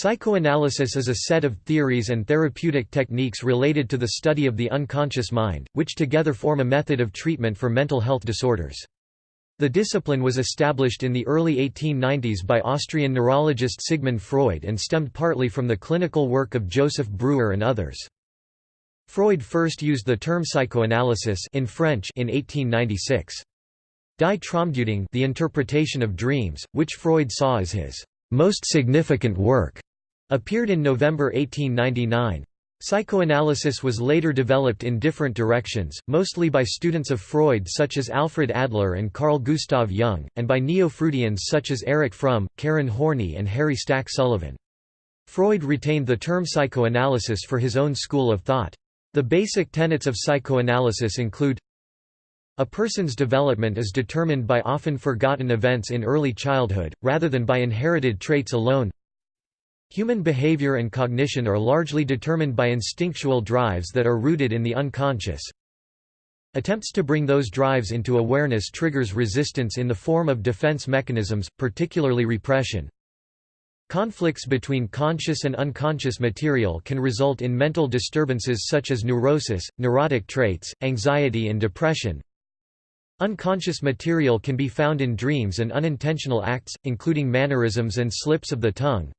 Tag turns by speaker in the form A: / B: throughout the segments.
A: Psychoanalysis is a set of theories and therapeutic techniques related to the study of the unconscious mind, which together form a method of treatment for mental health disorders. The discipline was established in the early 1890s by Austrian neurologist Sigmund Freud and stemmed partly from the clinical work of Joseph Breuer and others. Freud first used the term psychoanalysis in French in 1896. Die Traumdeutung the interpretation of dreams, which Freud saw as his most significant work, appeared in November 1899. Psychoanalysis was later developed in different directions, mostly by students of Freud such as Alfred Adler and Carl Gustav Jung, and by neo-Freudians such as Erich Fromm, Karen Horney and Harry Stack Sullivan. Freud retained the term psychoanalysis for his own school of thought. The basic tenets of psychoanalysis include a person's development is determined by often forgotten events in early childhood, rather than by inherited traits alone. Human behavior and cognition are largely determined by instinctual drives that are rooted in the unconscious. Attempts to bring those drives into awareness triggers resistance in the form of defense mechanisms, particularly repression. Conflicts between conscious and unconscious material can result in mental disturbances such as neurosis, neurotic traits, anxiety and depression. Unconscious material can be found in dreams and unintentional acts, including mannerisms and slips of the tongue.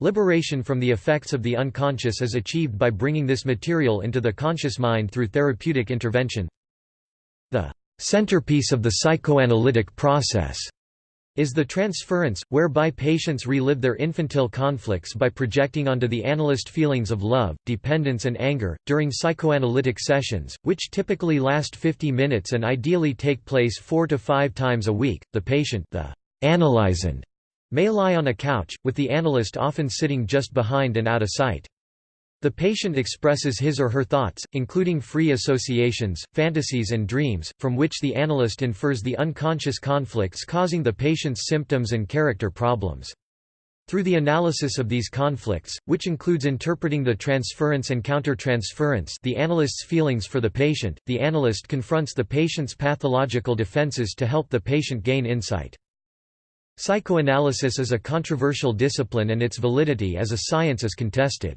A: Liberation from the effects of the unconscious is achieved by bringing this material into the conscious mind through therapeutic intervention. The centerpiece of the psychoanalytic process is the transference, whereby patients relive their infantile conflicts by projecting onto the analyst feelings of love, dependence and anger. During psychoanalytic sessions, which typically last 50 minutes and ideally take place 4 to 5 times a week, the patient the analysand may lie on a couch, with the analyst often sitting just behind and out of sight. The patient expresses his or her thoughts, including free associations, fantasies and dreams, from which the analyst infers the unconscious conflicts causing the patient's symptoms and character problems. Through the analysis of these conflicts, which includes interpreting the transference and countertransference the analyst's feelings for the patient, the analyst confronts the patient's pathological defenses to help the patient gain insight. Psychoanalysis is a controversial discipline and its validity as a science is contested.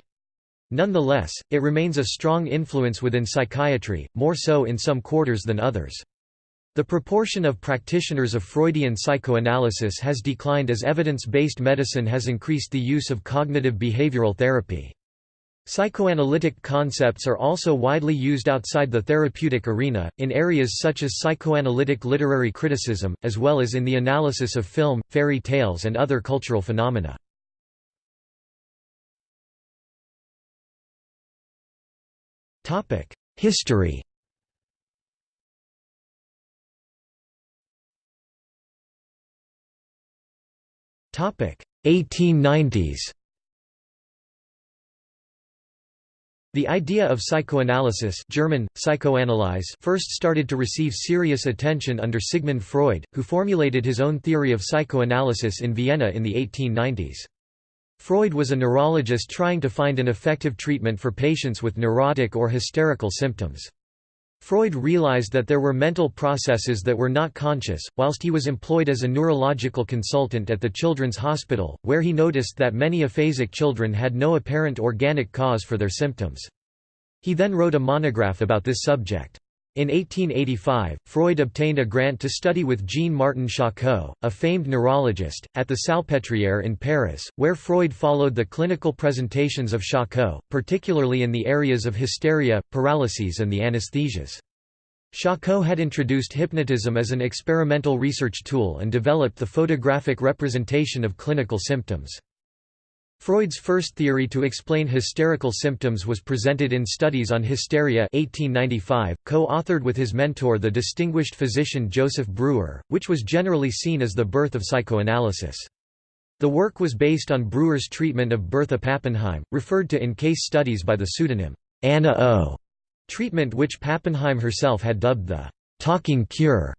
A: Nonetheless, it remains a strong influence within psychiatry, more so in some quarters than others. The proportion of practitioners of Freudian psychoanalysis has declined as evidence-based medicine has increased the use of cognitive behavioral therapy. Psychoanalytic concepts are also widely used outside the therapeutic arena, in areas such as psychoanalytic literary criticism, as well as in the analysis of film, fairy tales and other cultural phenomena. History Topic 1890s The idea of psychoanalysis German, Psychoanalyse first started to receive serious attention under Sigmund Freud, who formulated his own theory of psychoanalysis in Vienna in the 1890s. Freud was a neurologist trying to find an effective treatment for patients with neurotic or hysterical symptoms. Freud realized that there were mental processes that were not conscious, whilst he was employed as a neurological consultant at the Children's Hospital, where he noticed that many aphasic children had no apparent organic cause for their symptoms. He then wrote a monograph about this subject. In 1885, Freud obtained a grant to study with Jean-Martin Charcot, a famed neurologist, at the Salpêtrière in Paris, where Freud followed the clinical presentations of Charcot, particularly in the areas of hysteria, paralyses and the anesthesias. Charcot had introduced hypnotism as an experimental research tool and developed the photographic representation of clinical symptoms. Freud's first theory to explain hysterical symptoms was presented in Studies on Hysteria 1895, co-authored with his mentor the distinguished physician Joseph Breuer, which was generally seen as the birth of psychoanalysis. The work was based on Breuer's treatment of Bertha Pappenheim, referred to in case studies by the pseudonym Anna O. treatment which Pappenheim herself had dubbed the «talking cure».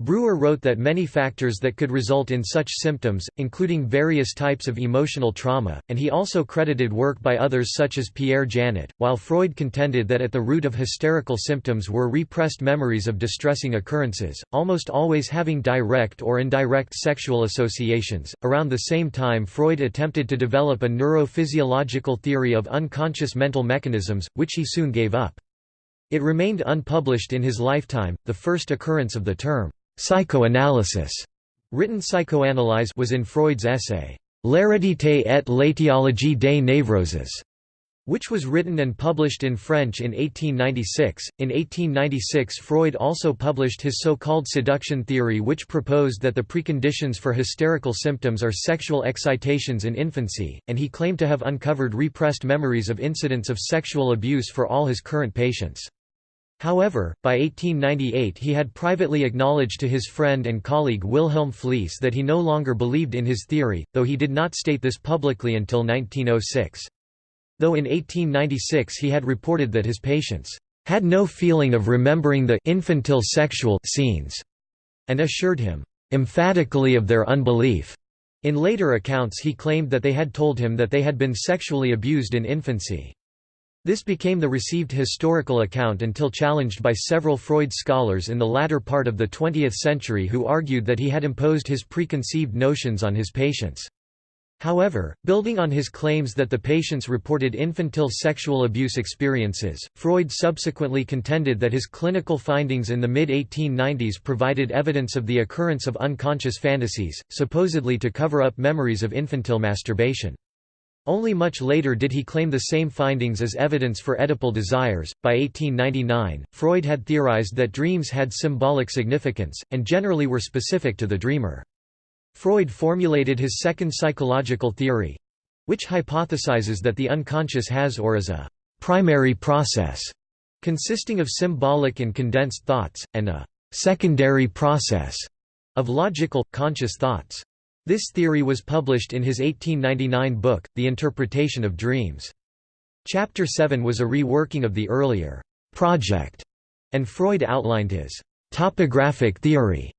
A: Breuer wrote that many factors that could result in such symptoms, including various types of emotional trauma, and he also credited work by others such as Pierre Janet, while Freud contended that at the root of hysterical symptoms were repressed memories of distressing occurrences, almost always having direct or indirect sexual associations. Around the same time, Freud attempted to develop a neurophysiological theory of unconscious mental mechanisms, which he soon gave up. It remained unpublished in his lifetime. The first occurrence of the term Psychoanalysis written psychoanalyse was in Freud's essay, L'hérédité et l'étiologie des névroses, which was written and published in French in 1896. In 1896, Freud also published his so called seduction theory, which proposed that the preconditions for hysterical symptoms are sexual excitations in infancy, and he claimed to have uncovered repressed memories of incidents of sexual abuse for all his current patients. However, by 1898 he had privately acknowledged to his friend and colleague Wilhelm Fliess that he no longer believed in his theory, though he did not state this publicly until 1906. Though in 1896 he had reported that his patients had no feeling of remembering the infantile sexual scenes, and assured him emphatically of their unbelief. In later accounts he claimed that they had told him that they had been sexually abused in infancy. This became the received historical account until challenged by several Freud scholars in the latter part of the 20th century who argued that he had imposed his preconceived notions on his patients. However, building on his claims that the patients reported infantile sexual abuse experiences, Freud subsequently contended that his clinical findings in the mid-1890s provided evidence of the occurrence of unconscious fantasies, supposedly to cover up memories of infantile masturbation. Only much later did he claim the same findings as evidence for Oedipal desires. By 1899, Freud had theorized that dreams had symbolic significance, and generally were specific to the dreamer. Freud formulated his second psychological theory which hypothesizes that the unconscious has or is a primary process consisting of symbolic and condensed thoughts, and a secondary process of logical, conscious thoughts. This theory was published in his 1899 book, The Interpretation of Dreams. Chapter 7 was a reworking of the earlier project, and Freud outlined his topographic theory.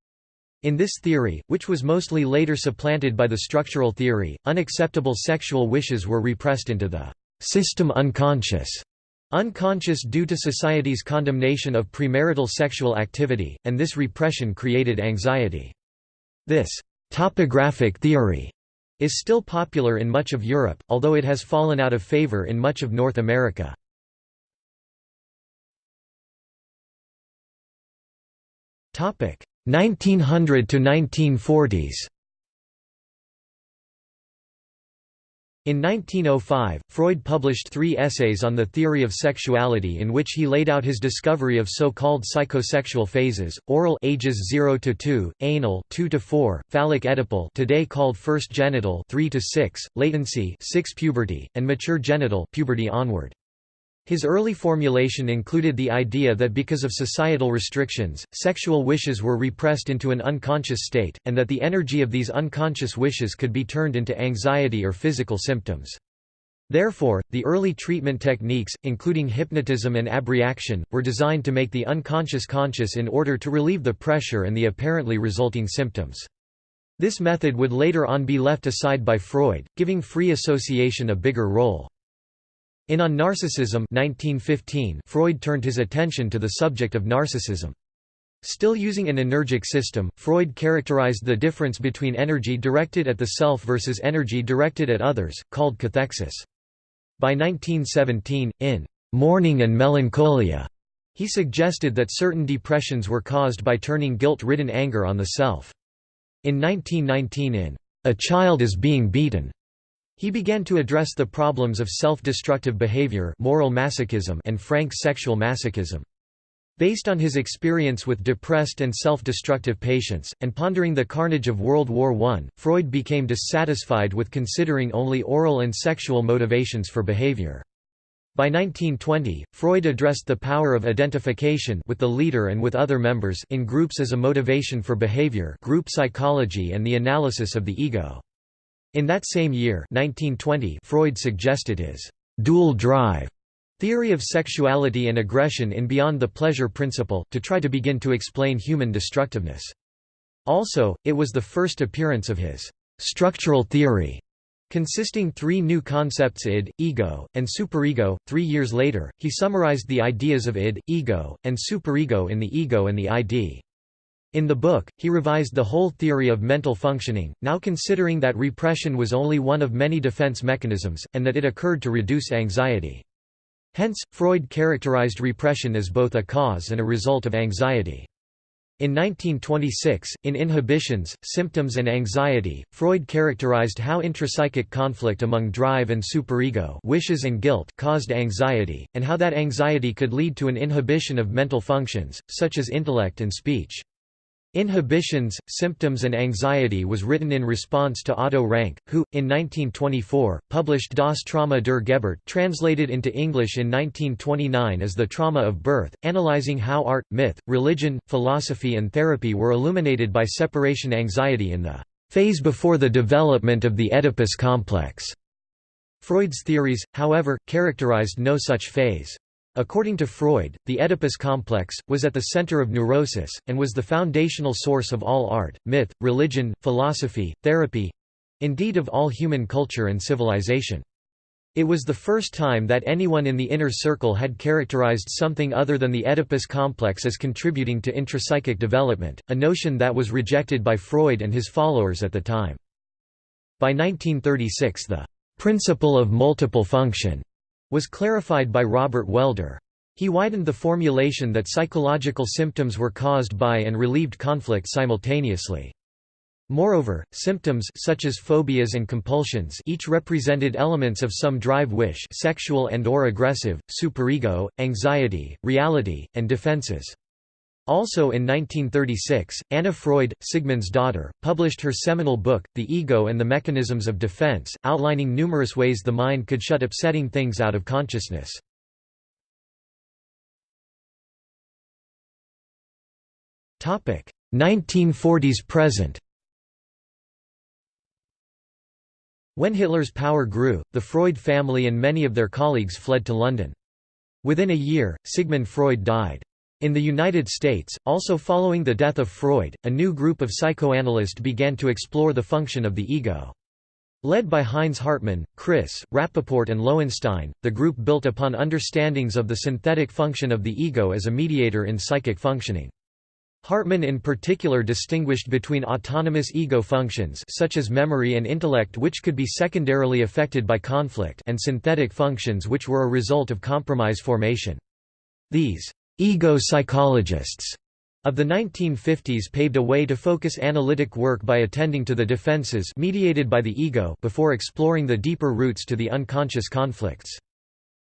A: In this theory, which was mostly later supplanted by the structural theory, unacceptable sexual wishes were repressed into the system unconscious, unconscious due to society's condemnation of premarital sexual activity, and this repression created anxiety. This Topographic theory is still popular in much of Europe, although it has fallen out of favor in much of North America. Topic 1900 to 1940s. In 1905, Freud published three essays on the theory of sexuality in which he laid out his discovery of so-called psychosexual phases, oral ages 0 to 2, anal 2 to 4, phallic oedipal today called first genital 3 to 6, latency 6 puberty, and mature genital puberty onward. His early formulation included the idea that because of societal restrictions, sexual wishes were repressed into an unconscious state, and that the energy of these unconscious wishes could be turned into anxiety or physical symptoms. Therefore, the early treatment techniques, including hypnotism and abreaction, were designed to make the unconscious conscious in order to relieve the pressure and the apparently resulting symptoms. This method would later on be left aside by Freud, giving free association a bigger role. In On Narcissism 1915, Freud turned his attention to the subject of narcissism. Still using an energic system, Freud characterized the difference between energy directed at the self versus energy directed at others, called cathexis. By 1917, in Mourning and Melancholia, he suggested that certain depressions were caused by turning guilt-ridden anger on the self. In 1919 in A Child is Being Beaten, he began to address the problems of self-destructive behavior moral masochism and frank sexual masochism. Based on his experience with depressed and self-destructive patients, and pondering the carnage of World War I, Freud became dissatisfied with considering only oral and sexual motivations for behavior. By 1920, Freud addressed the power of identification with the leader and with other members in groups as a motivation for behavior group psychology and the analysis of the ego. In that same year 1920, Freud suggested his «dual drive» theory of sexuality and aggression in Beyond the Pleasure Principle, to try to begin to explain human destructiveness. Also, it was the first appearance of his structural theory, consisting three new concepts id, ego, and superego. Three years later, he summarized the ideas of id, ego, and superego in The Ego and the ID. In the book, he revised the whole theory of mental functioning, now considering that repression was only one of many defense mechanisms, and that it occurred to reduce anxiety. Hence, Freud characterized repression as both a cause and a result of anxiety. In 1926, in Inhibitions, Symptoms and Anxiety, Freud characterized how intrapsychic conflict among drive and superego wishes and guilt caused anxiety, and how that anxiety could lead to an inhibition of mental functions, such as intellect and speech. Inhibitions, Symptoms and Anxiety was written in response to Otto Rank, who, in 1924, published Das Trauma der Geburt translated into English in 1929 as The Trauma of Birth, analyzing how art, myth, religion, philosophy and therapy were illuminated by separation anxiety in the phase before the development of the Oedipus complex. Freud's theories, however, characterized no such phase. According to Freud, the Oedipus complex, was at the center of neurosis, and was the foundational source of all art, myth, religion, philosophy, therapy—indeed of all human culture and civilization. It was the first time that anyone in the inner circle had characterized something other than the Oedipus complex as contributing to intrapsychic development, a notion that was rejected by Freud and his followers at the time. By 1936 the principle of multiple function was clarified by Robert Waelder. He widened the formulation that psychological symptoms were caused by and relieved conflict simultaneously. Moreover, symptoms such as phobias and compulsions each represented elements of some drive wish sexual and or aggressive, superego, anxiety, reality, and defenses. Also in 1936, Anna Freud, Sigmund's daughter, published her seminal book, The Ego and the Mechanisms of Defense, outlining numerous ways the mind could shut upsetting things out of consciousness. Topic: 1940s present. When Hitler's power grew, the Freud family and many of their colleagues fled to London. Within a year, Sigmund Freud died. In the United States, also following the death of Freud, a new group of psychoanalysts began to explore the function of the ego. Led by Heinz Hartmann, Kris, Rapaport and Loewenstein, the group built upon understandings of the synthetic function of the ego as a mediator in psychic functioning. Hartmann in particular distinguished between autonomous ego functions such as memory and intellect which could be secondarily affected by conflict and synthetic functions which were a result of compromise formation. These Ego psychologists of the 1950s paved a way to focus analytic work by attending to the defenses mediated by the ego before exploring the deeper roots to the unconscious conflicts.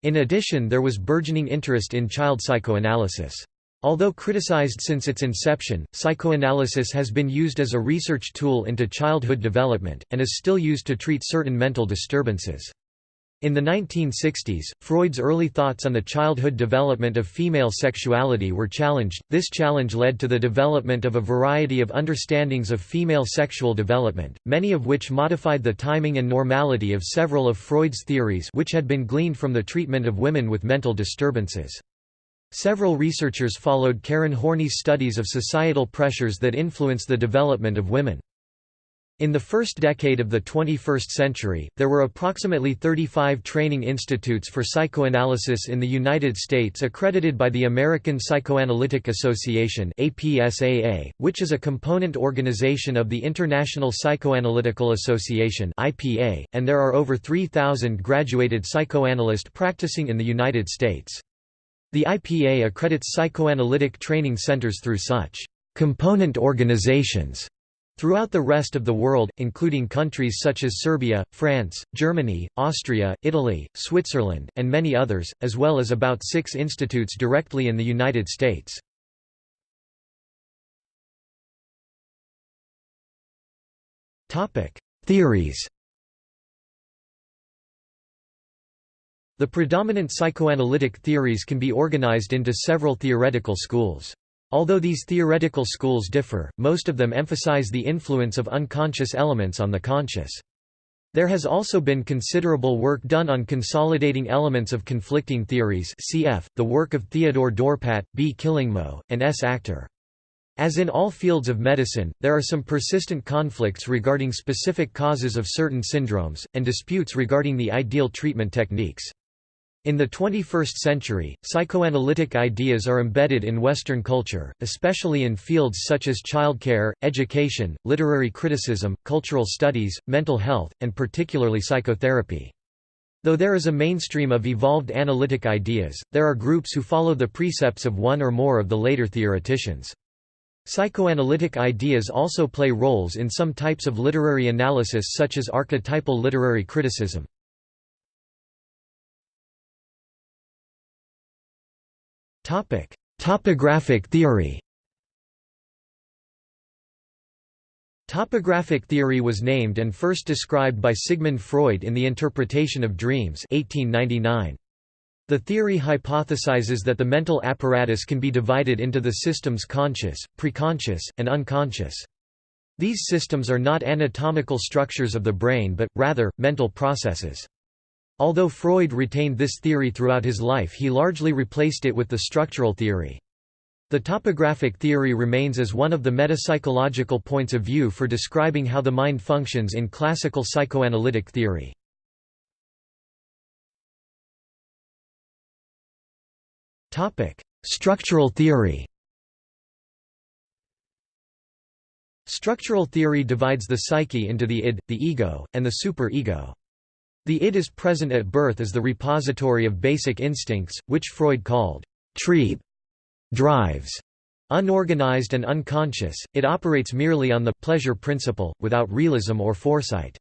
A: In addition there was burgeoning interest in child psychoanalysis. Although criticized since its inception, psychoanalysis has been used as a research tool into childhood development, and is still used to treat certain mental disturbances. In the 1960s, Freud's early thoughts on the childhood development of female sexuality were challenged. This challenge led to the development of a variety of understandings of female sexual development, many of which modified the timing and normality of several of Freud's theories which had been gleaned from the treatment of women with mental disturbances. Several researchers followed Karen Horney's studies of societal pressures that influence the development of women. In the first decade of the 21st century, there were approximately 35 training institutes for psychoanalysis in the United States accredited by the American Psychoanalytic Association which is a component organization of the International Psychoanalytical Association and there are over 3,000 graduated psychoanalysts practicing in the United States. The IPA accredits psychoanalytic training centers through such component organizations Throughout the rest of the world, including countries such as Serbia, France, Germany, Austria, Italy, Switzerland, and many others, as well as about six institutes directly in the United States. Theories The predominant psychoanalytic theories can be organized into several theoretical schools. Although these theoretical schools differ, most of them emphasize the influence of unconscious elements on the conscious. There has also been considerable work done on consolidating elements of conflicting theories cf., the work of Theodore Dorpat, B. Killingmo, and S. Akhtar. As in all fields of medicine, there are some persistent conflicts regarding specific causes of certain syndromes, and disputes regarding the ideal treatment techniques. In the 21st century, psychoanalytic ideas are embedded in Western culture, especially in fields such as childcare, education, literary criticism, cultural studies, mental health, and particularly psychotherapy. Though there is a mainstream of evolved analytic ideas, there are groups who follow the precepts of one or more of the later theoreticians. Psychoanalytic ideas also play roles in some types of literary analysis such as archetypal literary criticism. Topographic theory Topographic theory was named and first described by Sigmund Freud in The Interpretation of Dreams 1899. The theory hypothesizes that the mental apparatus can be divided into the systems conscious, preconscious, and unconscious. These systems are not anatomical structures of the brain but, rather, mental processes. Although Freud retained this theory throughout his life he largely replaced it with the structural theory. The topographic theory remains as one of the metapsychological points of view for describing how the mind functions in classical psychoanalytic theory. Structural theory. Structural theory divides the psyche into the id, the ego, and the superego. The id is present at birth as the repository of basic instincts, which Freud called Trieb drives. Unorganized and unconscious, it operates merely on the pleasure principle, without realism or foresight.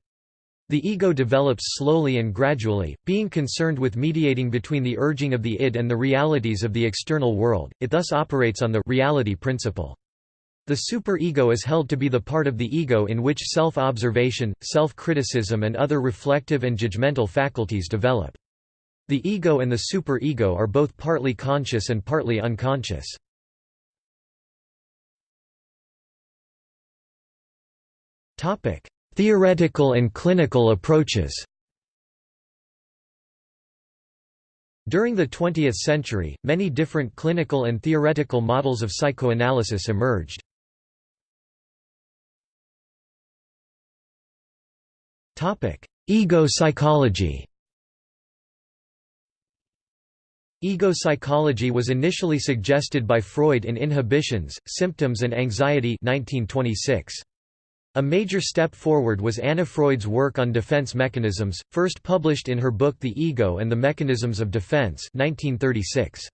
A: The ego develops slowly and gradually, being concerned with mediating between the urging of the id and the realities of the external world, it thus operates on the reality principle. The superego is held to be the part of the ego in which self-observation, self-criticism and other reflective and judgmental faculties develop. The ego and the superego are both partly conscious and partly unconscious. Theoretical and clinical approaches During the 20th century, many different clinical and theoretical models of psychoanalysis emerged. Ego psychology Ego psychology was initially suggested by Freud in Inhibitions, Symptoms and Anxiety 1926. A major step forward was Anna Freud's work on defense mechanisms, first published in her book The Ego and the Mechanisms of Defense 1936.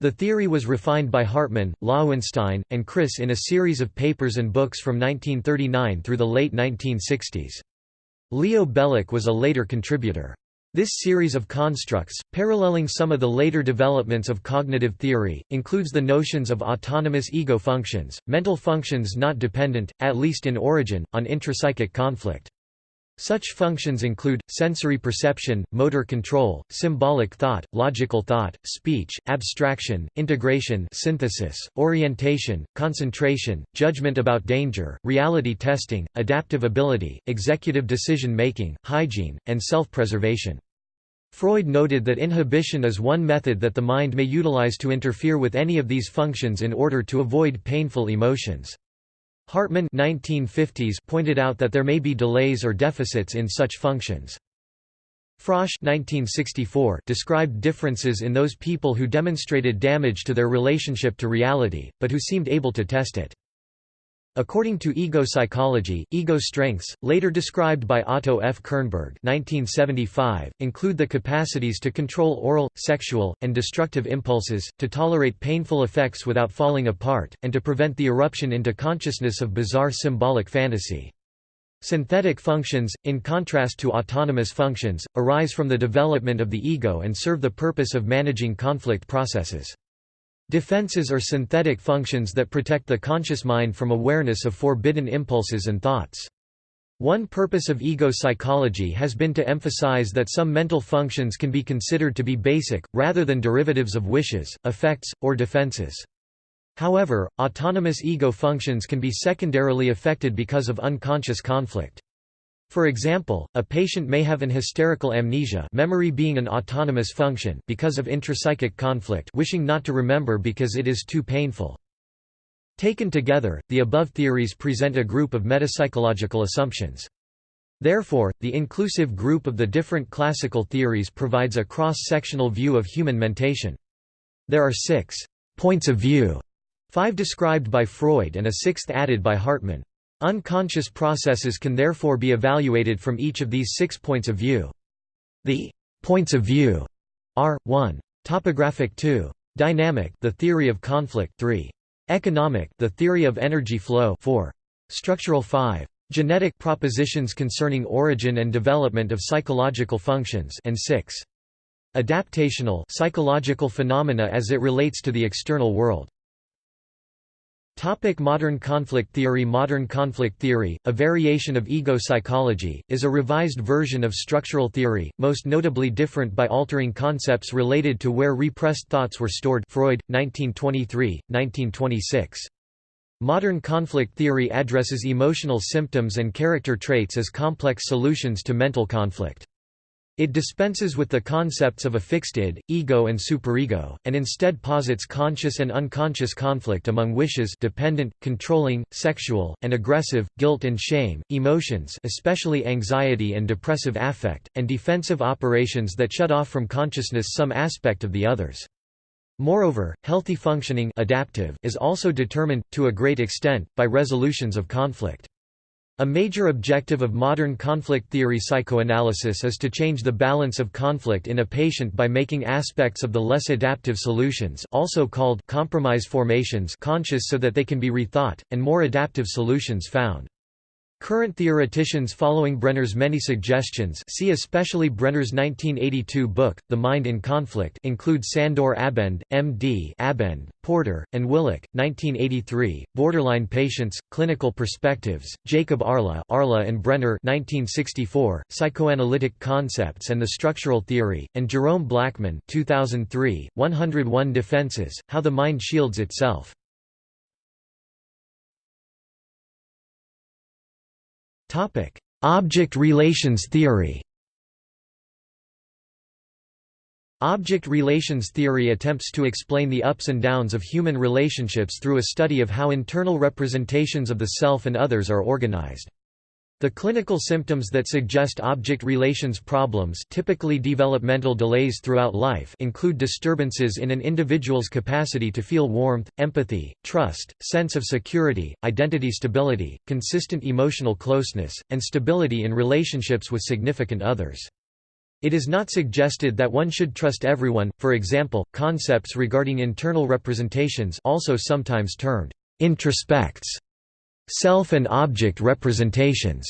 A: The theory was refined by Hartmann, Loewenstein, and Kris in a series of papers and books from 1939 through the late 1960s. Leo Bellak was a later contributor. This series of constructs, paralleling some of the later developments of cognitive theory, includes the notions of autonomous ego functions, mental functions not dependent, at least in origin, on intrapsychic conflict. Such functions include, sensory perception, motor control, symbolic thought, logical thought, speech, abstraction, integration synthesis, orientation, concentration, judgment about danger, reality testing, adaptive ability, executive decision-making, hygiene, and self-preservation. Freud noted that inhibition is one method that the mind may utilize to interfere with any of these functions in order to avoid painful emotions. Hartmann 1950s pointed out that there may be delays or deficits in such functions. Frosch 1964 described differences in those people who demonstrated damage to their relationship to reality, but who seemed able to test it. According to ego psychology, ego strengths, later described by Otto F. Kernberg 1975, include the capacities to control oral, sexual, and destructive impulses, to tolerate painful effects without falling apart, and to prevent the eruption into consciousness of bizarre symbolic fantasy. Synthetic functions, in contrast to autonomous functions, arise from the development of the ego and serve the purpose of managing conflict processes. Defenses are synthetic functions that protect the conscious mind from awareness of forbidden impulses and thoughts. One purpose of ego psychology has been to emphasize that some mental functions can be considered to be basic, rather than derivatives of wishes, effects, or defenses. However, autonomous ego functions can be secondarily affected because of unconscious conflict. For example, a patient may have an hysterical amnesia memory being an autonomous function because of intrapsychic conflict wishing not to remember because it is too painful. Taken together, the above theories present a group of metapsychological assumptions. Therefore, the inclusive group of the different classical theories provides a cross-sectional view of human mentation. There are six «points of view», five described by Freud and a sixth added by Hartmann. Unconscious processes can therefore be evaluated from each of these six points of view. The «points of view» are, 1. Topographic 2. Dynamic the theory of conflict 3. Economic the theory of energy flow 4. Structural 5. Genetic propositions concerning origin and development of psychological functions and 6. Adaptational psychological phenomena as it relates to the external world. Topic modern conflict theory Modern conflict theory, a variation of ego psychology, is a revised version of structural theory, most notably different by altering concepts related to where repressed thoughts were stored Freud, 1923, 1926. Modern conflict theory addresses emotional symptoms and character traits as complex solutions to mental conflict. It dispenses with the concepts of a fixed id, ego and superego, and instead posits conscious and unconscious conflict among wishes dependent, controlling, sexual, and aggressive, guilt and shame, emotions especially anxiety and depressive affect, and defensive operations that shut off from consciousness some aspect of the others. Moreover, healthy functioning adaptive is also determined, to a great extent, by resolutions of conflict. A major objective of modern conflict theory psychoanalysis is to change the balance of conflict in a patient by making aspects of the less adaptive solutions also called compromise formations conscious so that they can be rethought, and more adaptive solutions found. Current theoreticians following Brenner's many suggestions see especially Brenner's 1982 book, The Mind in Conflict include Sandor Abend, M.D. Abend, Porder, and Willick, 1983, Borderline Patients, Clinical Perspectives, Jacob Arlow Arlow and Brenner 1964, Psychoanalytic Concepts and the Structural Theory, and Jerome Blackman 2003, 101 Defenses, How the Mind Shields Itself. Object relations theory. Object relations theory attempts to explain the ups and downs of human relationships through a study of how internal representations of the self and others are organized. The clinical symptoms that suggest object relations problems typically developmental delays throughout life include disturbances in an individual's capacity to feel warmth, empathy, trust, sense of security, identity stability, consistent emotional closeness, and stability in relationships with significant others. It is not suggested that one should trust everyone, for example, concepts regarding internal representations also sometimes termed introjects self and object representations,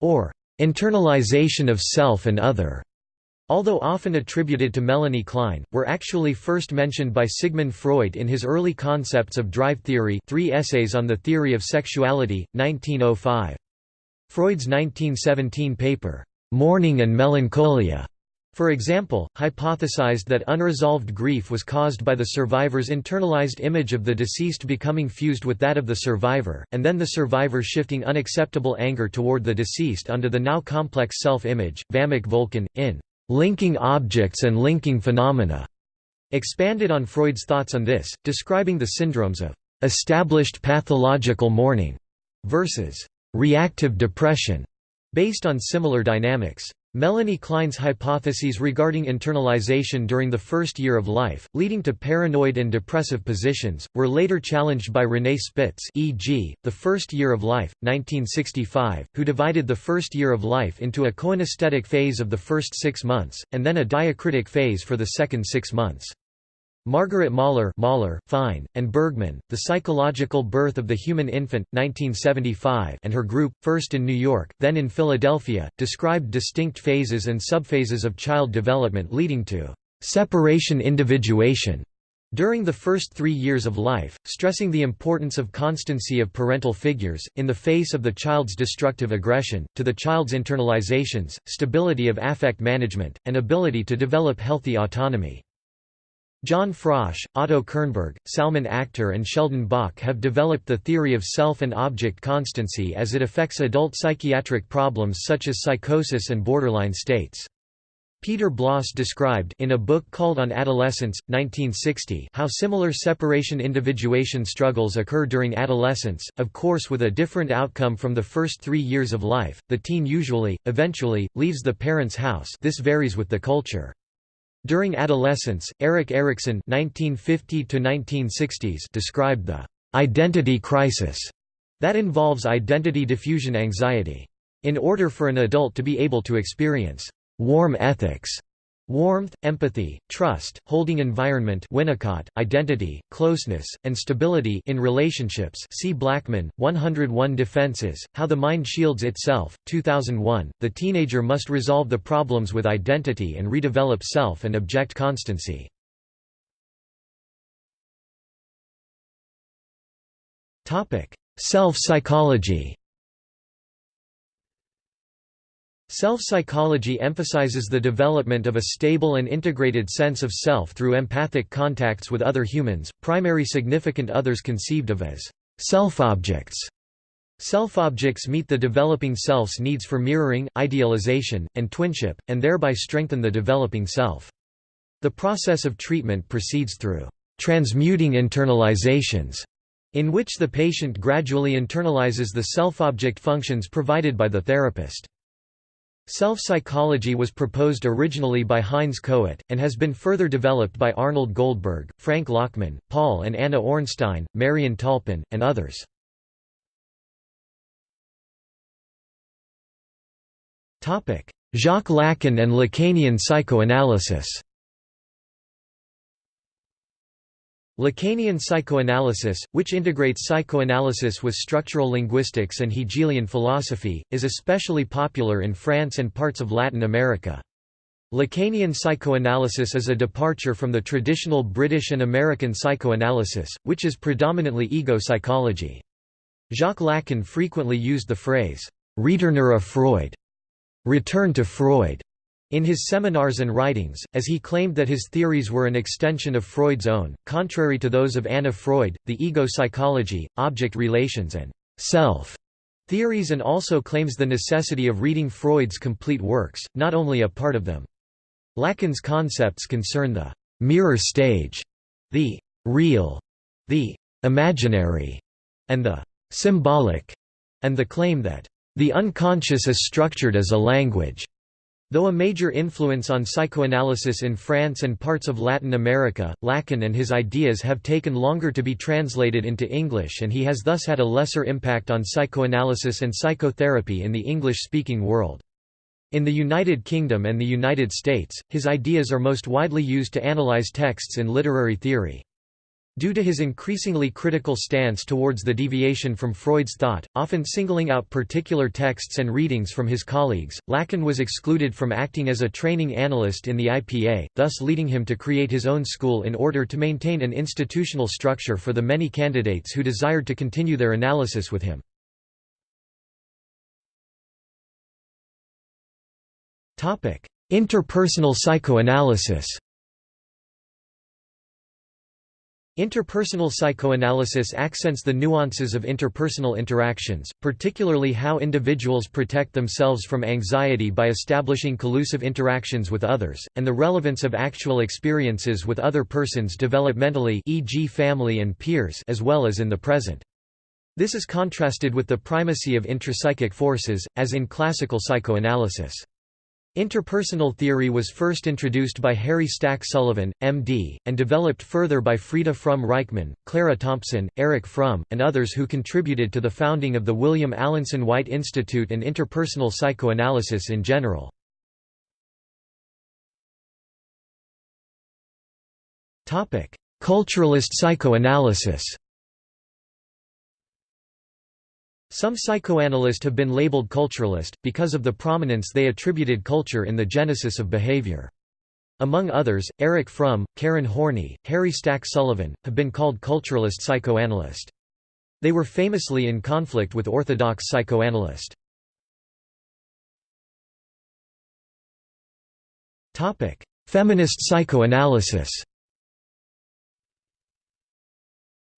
A: or internalization of self and other, although often attributed to Melanie Klein, were actually first mentioned by Sigmund Freud in his early concepts of drive theory three essays on the theory of sexuality, 1905. Freud's 1917 paper, "'Mourning and Melancholia' for example, hypothesized that unresolved grief was caused by the survivor's internalized image of the deceased becoming fused with that of the survivor, and then the survivor shifting unacceptable anger toward the deceased under the now complex self-image. Vamik Volkan, in Linking Objects and Linking Phenomena, expanded on Freud's thoughts on this, describing the syndromes of established pathological mourning versus reactive depression, based on similar dynamics. Melanie Klein's hypotheses regarding internalization during the first year of life, leading to paranoid and depressive positions, were later challenged by René Spitz e.g., The First Year of Life, 1965, who divided the first year of life into a coenesthetic phase of the first six months, and then a diacritic phase for the second six months. Margaret Mahler, Mahler Pine, and Bergman, The Psychological Birth of the Human Infant, 1975 and her group, first in New York, then in Philadelphia, described distinct phases and subphases of child development leading to «separation individuation» during the first three years of life, stressing the importance of constancy of parental figures, in the face of the child's destructive aggression, to the child's internalizations, stability of affect management, and ability to develop healthy autonomy. John Frosch, Otto Kernberg, Salman Akhtar and Sheldon Bach have developed the theory of self and object constancy as it affects adult psychiatric problems such as psychosis and borderline states. Peter Blos described in a book called On Adolescence, 1960 how similar separation-individuation struggles occur during adolescence, of course with a different outcome from the first three years of life. The teen usually, eventually, leaves the parent's house this varies with the culture. During adolescence, Erik Erikson 1950 described the «identity crisis» that involves identity diffusion anxiety. In order for an adult to be able to experience warm ethics, warmth, empathy, trust, holding environment Winnicott, identity, closeness, and stability in relationships see Blackman, 101 Defenses, How the Mind Shields Itself, 2001. The teenager must resolve the problems with identity and redevelop self and object constancy. Self-psychology Self-psychology emphasizes the development of a stable and integrated sense of self through empathic contacts with other humans, primary significant others conceived of as self-objects. Self-objects meet the developing self's needs for mirroring, idealization, and twinship, and thereby strengthen the developing self. The process of treatment proceeds through transmuting internalizations, in which the patient gradually internalizes the self-object functions provided by the therapist. Self-psychology was proposed originally by Heinz Kohut, and has been further developed by Arnold Goldberg, Frank Lachmann, Paul and Anna Ornstein, Marian Tolpin, and others. Jacques Lacan and Lacanian psychoanalysis Lacanian psychoanalysis, which integrates psychoanalysis with structural linguistics and Hegelian philosophy, is especially popular in France and parts of Latin America. Lacanian psychoanalysis is a departure from the traditional British and American psychoanalysis, which is predominantly ego psychology. Jacques Lacan frequently used the phrase, «Retourner à Freud» return to Freud, in his seminars and writings, as he claimed that his theories were an extension of Freud's own, contrary to those of Anna Freud, the ego psychology, object relations and self theories and also claims the necessity of reading Freud's complete works, not only a part of them. Lacan's concepts concern the mirror stage, the real, the imaginary, and the symbolic, and the claim that the unconscious is structured as a language. Though a major influence on psychoanalysis in France and parts of Latin America, Lacan and his ideas have taken longer to be translated into English and he has thus had a lesser impact on psychoanalysis and psychotherapy in the English-speaking world. In the United Kingdom and the United States, his ideas are most widely used to analyze texts in literary theory. Due to his increasingly critical stance towards the deviation from Freud's thought, often singling out particular texts and readings from his colleagues, Lacan was excluded from acting as a training analyst in the IPA, thus leading him to create his own school in order to maintain an institutional structure for the many candidates who desired to continue their analysis with him. Interpersonal psychoanalysis Interpersonal psychoanalysis accents the nuances of interpersonal interactions, particularly how individuals protect themselves from anxiety by establishing collusive interactions with others, and the relevance of actual experiences with other persons developmentally e.g. family and peers as well as in the present. This is contrasted with the primacy of intrapsychic forces, as in classical psychoanalysis. Interpersonal theory was first introduced by Harry Stack Sullivan, M.D., and developed further by Frieda Fromm-Reichmann, Clara Thompson, Erich Fromm, and others who contributed to the founding of the William Alanson White Institute and interpersonal psychoanalysis in general. Culturalist psychoanalysis Some psychoanalysts have been labeled culturalist, because of the prominence they attributed culture in the genesis of behavior. Among others, Erich Fromm, Karen Horney, Harry Stack Sullivan, have been called culturalist psychoanalyst. They were famously in conflict with orthodox psychoanalyst. Feminist psychoanalysis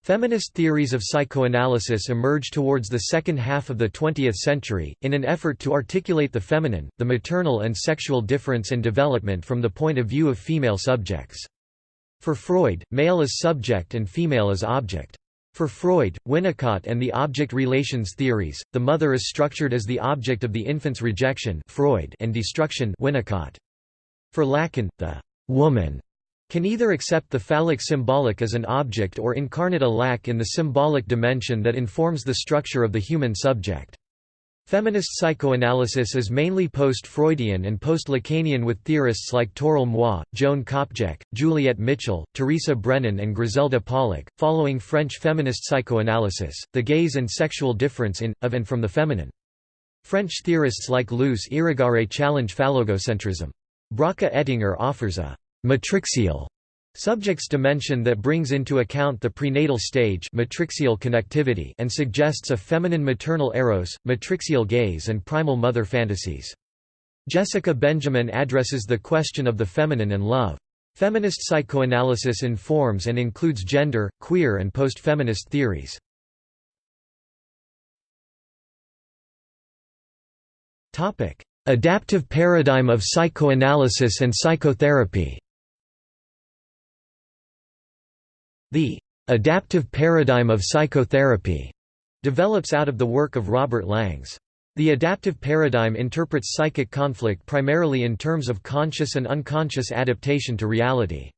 A: Feminist theories of psychoanalysis emerged towards the second half of the 20th century, in an effort to articulate the feminine, the maternal and sexual difference and development from the point of view of female subjects. For Freud, male is subject and female is object. For Freud, Winnicott and the object relations theories, the mother is structured as the object of the infant's rejection Freud and destruction Winnicott. For Lacan, the woman can either accept the phallic symbolic as an object or incarnate a lack in the symbolic dimension that informs the structure of the human subject. Feminist psychoanalysis is mainly post-Freudian and post-Lacanian with theorists like Toril Moi, Joan Copjec, Juliet Mitchell, Teresa Brennan and Griselda Pollock. Following French feminist psychoanalysis, the gaze and sexual difference in, of and from the feminine. French theorists like Luce Irigaray challenge phallogocentrism. Bracha Ettinger offers a matrixial subjects dimension that brings into account the prenatal stage matrixial connectivity and suggests a feminine maternal eros, matrixial gaze and primal mother fantasies. Jessica Benjamin addresses the question of the feminine and love. Feminist psychoanalysis informs and includes gender, queer and post-feminist theories. Adaptive paradigm of psychoanalysis and psychotherapy The adaptive paradigm of psychotherapy develops out of the work of Robert Langs. The adaptive paradigm interprets psychic conflict primarily in terms of conscious and unconscious adaptation to reality.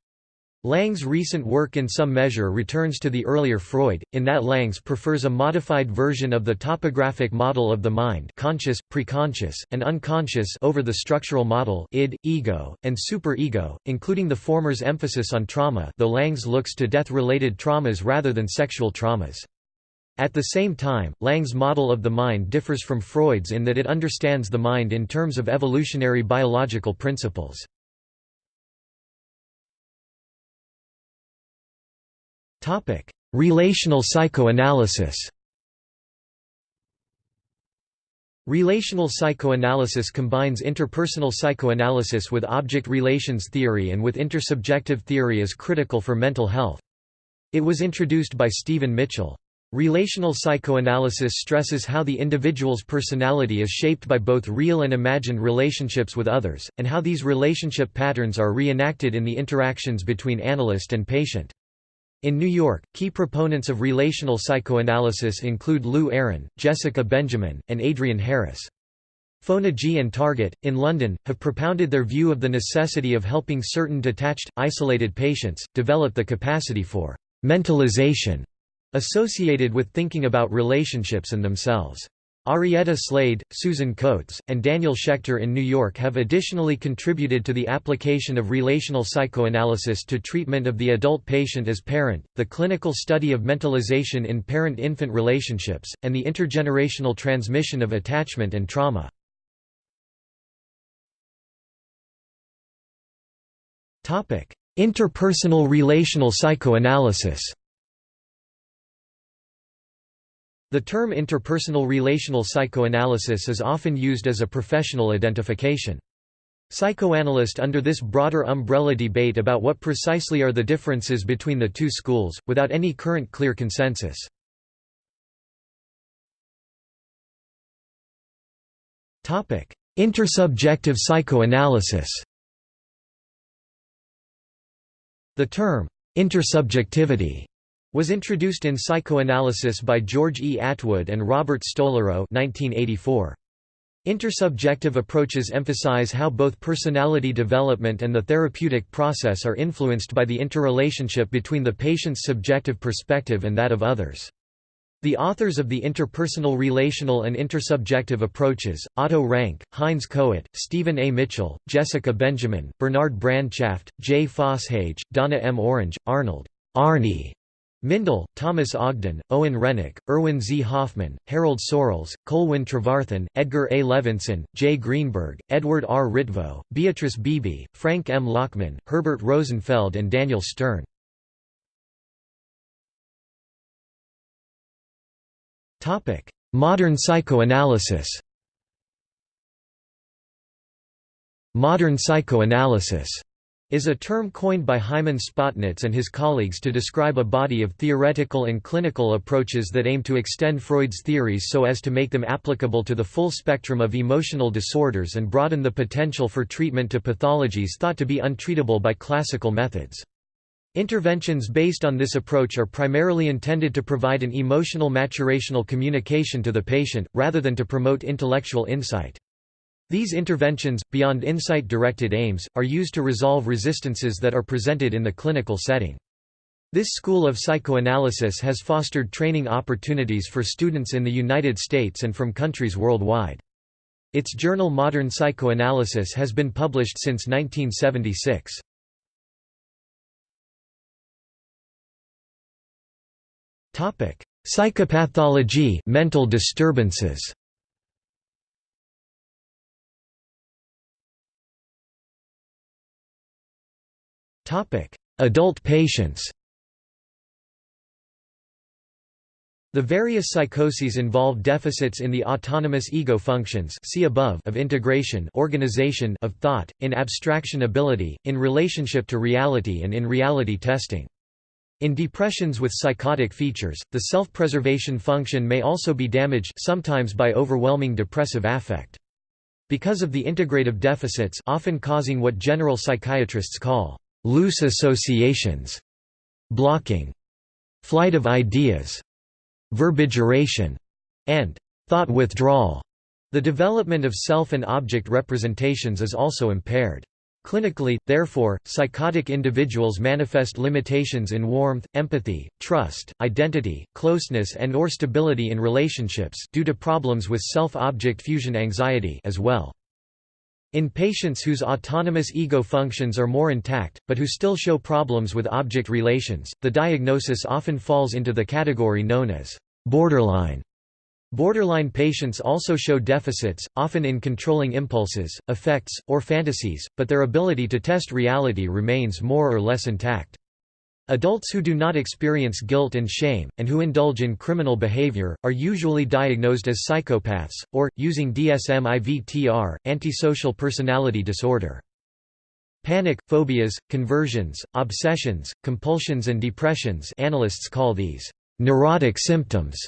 A: Langs' recent work in some measure returns to the earlier Freud, in that Langs prefers a modified version of the topographic model of the mind conscious, preconscious, and unconscious over the structural model id, ego, and superego, including the former's emphasis on trauma though Langs looks to death-related traumas rather than sexual traumas. At the same time, Langs' model of the mind differs from Freud's in that it understands the mind in terms of evolutionary biological principles. Relational psychoanalysis. Relational psychoanalysis combines interpersonal psychoanalysis with object relations theory and with intersubjective theory as critical for mental health. It was introduced by Stephen Mitchell. Relational psychoanalysis stresses how the individual's personality is shaped by both real and imagined relationships with others, and how these relationship patterns are reenacted in the interactions between analyst and patient. In New York, key proponents of relational psychoanalysis include Lew Aron, Jessica Benjamin, and Adrienne Harris. Fonagy and Target, in London, have propounded their view of the necessity of helping certain detached, isolated patients, develop the capacity for «mentalization» associated with thinking about relationships and themselves. Arietta Slade, Susan Coates, and Daniel Schechter in New York have additionally contributed to the application of relational psychoanalysis to treatment of the adult patient as parent, the clinical study of mentalization in parent-infant relationships, and the intergenerational transmission of attachment and trauma. Interpersonal relational psychoanalysis The term interpersonal relational psychoanalysis is often used as a professional identification. Psychoanalyst under this broader umbrella debate about what precisely are the differences between the two schools, without any current clear consensus. Intersubjective psychoanalysis The term, intersubjectivity was introduced in psychoanalysis by George E. Atwood and Robert Stolorow 1984. Intersubjective approaches emphasize how both personality development and the therapeutic process are influenced by the interrelationship between the patient's subjective perspective and that of others. The authors of the interpersonal relational and intersubjective approaches, Otto Rank, Heinz Kohut, Stephen A. Mitchell, Jessica Benjamin, Bernard Brandchaft, J. Fosshage, Donna M. Orange, Arnold Arnie Mindell, Thomas Ogden, Owen Renik, Irwin Z. Hoffman, Harold Searles, Colwyn Trevarthen, Edgar A. Levenson, J. Greenberg, Edward R. Ritvo, Beatrice Beebe, Frank M. Lachmann, Herbert Rosenfeld and Daniel Stern. Modern psychoanalysis Modern psychoanalysis is a term coined by Hyman Spotnitz and his colleagues to describe a body of theoretical and clinical approaches that aim to extend Freud's theories so as to make them applicable to the full spectrum of emotional disorders and broaden the potential for treatment to pathologies thought to be untreatable by classical methods. Interventions based on this approach are primarily intended to provide an emotional maturational communication to the patient, rather than to promote intellectual insight. These interventions, beyond insight-directed aims, are used to resolve resistances that are presented in the clinical setting. This school of psychoanalysis has fostered training opportunities for students in the United States and from countries worldwide. Its journal Modern Psychoanalysis has been published since 1976. Psychopathology mental disturbances Adult patients The various psychoses involve deficits in the autonomous ego functions see above of integration organization of thought, in abstraction ability, in relationship to reality and in reality testing. In depressions with psychotic features, the self-preservation function may also be damaged sometimes by overwhelming depressive affect. Because of the integrative deficits often causing what general psychiatrists call loose associations, blocking, flight of ideas, verbigeration, and thought withdrawal. The development of self and object representations is also impaired. Clinically, therefore, psychotic individuals manifest limitations in warmth, empathy, trust, identity, closeness and or stability in relationships due to problems with self-object fusion anxiety as well. In patients whose autonomous ego functions are more intact, but who still show problems with object relations, the diagnosis often falls into the category known as borderline. Borderline patients also show deficits, often in controlling impulses, affects, or fantasies, but their ability to test reality remains more or less intact. Adults who do not experience guilt and shame, and who indulge in criminal behavior, are usually diagnosed as psychopaths, or, using DSM-IVTR, antisocial personality disorder. Panic, phobias, conversions, obsessions, compulsions and depressions analysts call these neurotic symptoms,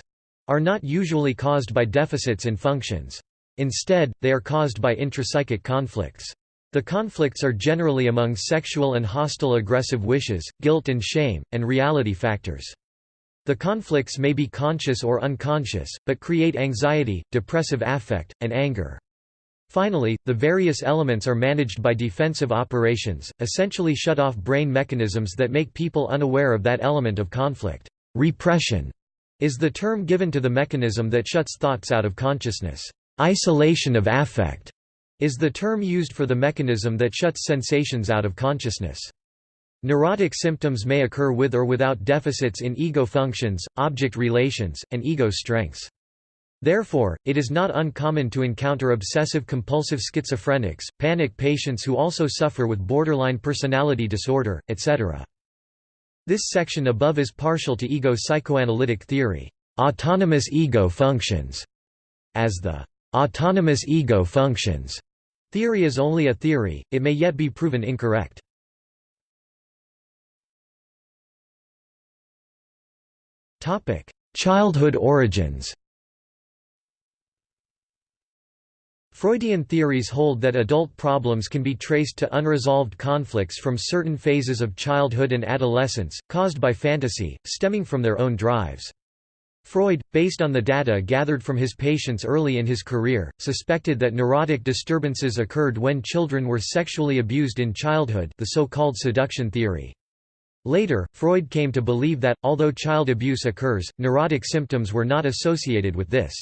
A: are not usually caused by deficits in functions. Instead, they are caused by intrapsychic conflicts. The conflicts are generally among sexual and hostile aggressive wishes, guilt and shame, and reality factors. The conflicts may be conscious or unconscious, but create anxiety, depressive affect, and anger. Finally, the various elements are managed by defensive operations, essentially shut off brain mechanisms that make people unaware of that element of conflict. Repression is the term given to the mechanism that shuts thoughts out of consciousness. Isolation of affect is the term used for the mechanism that shuts sensations out of consciousness. Neurotic symptoms may occur with or without deficits in ego functions, object relations, and ego strengths. Therefore, it is not uncommon to encounter obsessive-compulsive schizophrenics, panic patients who also suffer with borderline personality disorder, etc. This section above is partial to ego psychoanalytic theory, autonomous ego functions, as the autonomous ego functions Theory is only a theory, it may yet be proven incorrect. Childhood origins Freudian theories hold that adult problems can be traced to unresolved conflicts from certain phases of childhood and adolescence, caused by fantasy, stemming from their own drives. Freud, based on the data gathered from his patients early in his career, suspected that neurotic disturbances occurred when children were sexually abused in childhood the so-called seduction theory. Later, Freud came to believe that, although child abuse occurs, neurotic symptoms were not associated with this.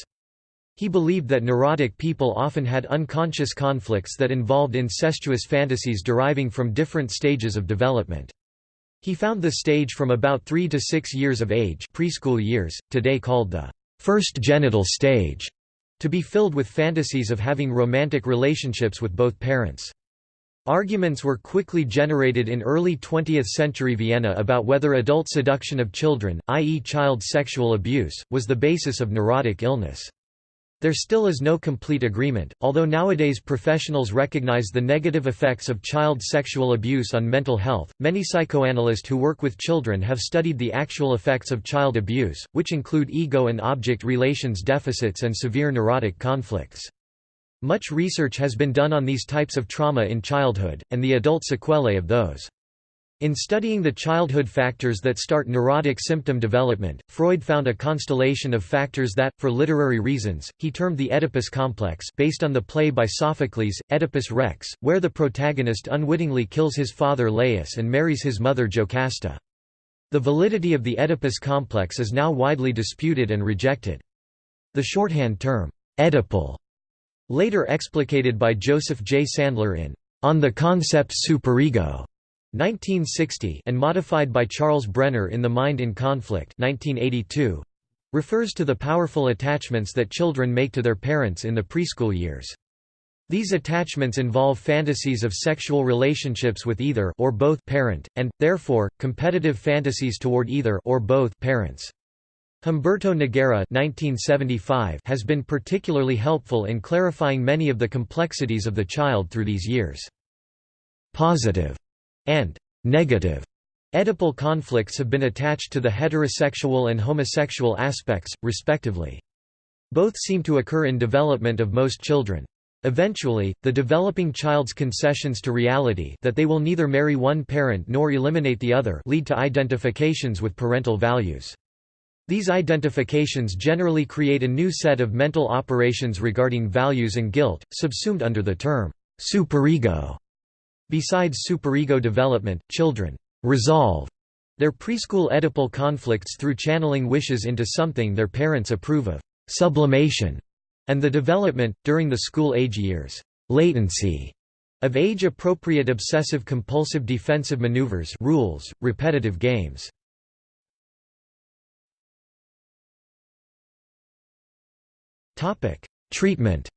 A: He believed that neurotic people often had unconscious conflicts that involved incestuous fantasies deriving from different stages of development. He found the stage from about 3 to 6 years of age preschool years, today called the first genital stage, to be filled with fantasies of having romantic relationships with both parents. Arguments were quickly generated in early 20th-century Vienna about whether adult seduction of children, i.e. child sexual abuse, was the basis of neurotic illness. There still is no complete agreement, although nowadays professionals recognize the negative effects of child sexual abuse on mental health. Many psychoanalysts who work with children have studied the actual effects of child abuse, which include ego and object relations deficits and severe neurotic conflicts. Much research has been done on these types of trauma in childhood, and the adult sequelae of those. In studying the childhood factors that start neurotic symptom development, Freud found a constellation of factors that, for literary reasons, he termed the Oedipus complex based on the play by Sophocles, Oedipus Rex, where the protagonist unwittingly kills his father Laius and marries his mother Jocasta. The validity of the Oedipus complex is now widely disputed and rejected. The shorthand term, Oedipal, later explicated by Joseph J. Sandler in On the Concept Superego, 1960 and modified by Charles Brenner in The Mind in Conflict 1982, refers to the powerful attachments that children make to their parents in the preschool years. These attachments involve fantasies of sexual relationships with either or both parent, and, therefore, competitive fantasies toward either or both parents. Humberto Nagera 1975 has been particularly helpful in clarifying many of the complexities of the child through these years. Positive and negative Oedipal conflicts have been attached to the heterosexual and homosexual aspects, respectively. Both seem to occur in development of most children. Eventually, the developing child's concessions to reality that they will neither marry one parent nor eliminate the other lead to identifications with parental values. These identifications generally create a new set of mental operations regarding values and guilt, subsumed under the term superego. Besides superego development, children resolve their preschool Oedipal conflicts through channeling wishes into something their parents approve of sublimation, and the development, during the school-age years, latency of age-appropriate obsessive-compulsive defensive maneuvers rules, repetitive games. Treatment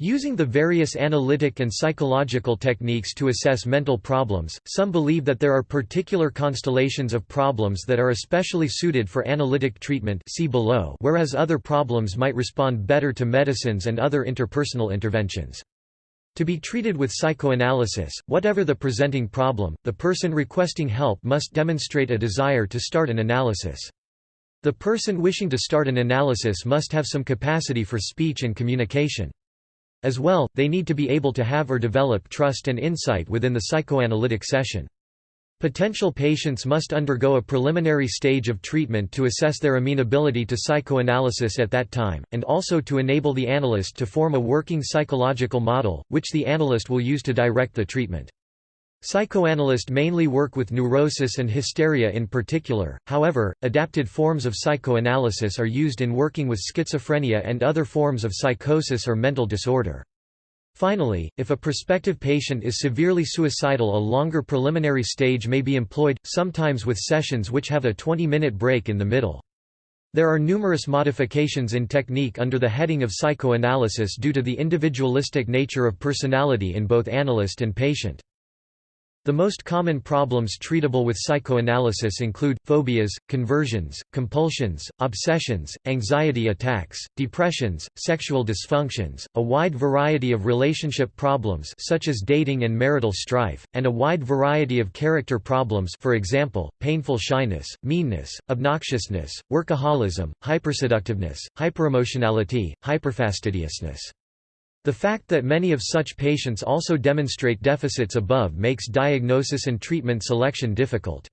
A: Using the various analytic and psychological techniques to assess mental problems, some believe that there are particular constellations of problems that are especially suited for analytic treatment see below, whereas other problems might respond better to medicines and other interpersonal interventions. To be treated with psychoanalysis, whatever the presenting problem, the person requesting help must demonstrate a desire to start an analysis. The person wishing to start an analysis must have some capacity for speech and communication. As well, they need to be able to have or develop trust and insight within the psychoanalytic session. Potential patients must undergo a preliminary stage of treatment to assess their amenability to psychoanalysis at that time, and also to enable the analyst to form a working psychological model, which the analyst will use to direct the treatment. Psychoanalysts mainly work with neurosis and hysteria in particular, however, adapted forms of psychoanalysis are used in working with schizophrenia and other forms of psychosis or mental disorder. Finally, if a prospective patient is severely suicidal a longer preliminary stage may be employed, sometimes with sessions which have a 20-minute break in the middle. There are numerous modifications in technique under the heading of psychoanalysis due to the individualistic nature of personality in both analyst and patient. The most common problems treatable with psychoanalysis include, phobias, conversions, compulsions, obsessions, anxiety attacks, depressions, sexual dysfunctions, a wide variety of relationship problems such as dating and marital strife, and a wide variety of character problems for example, painful shyness, meanness, obnoxiousness, workaholism, hyperseductiveness, hyperemotionality, hyperfastidiousness. The fact that many of such patients also demonstrate deficits above makes diagnosis and treatment selection difficult.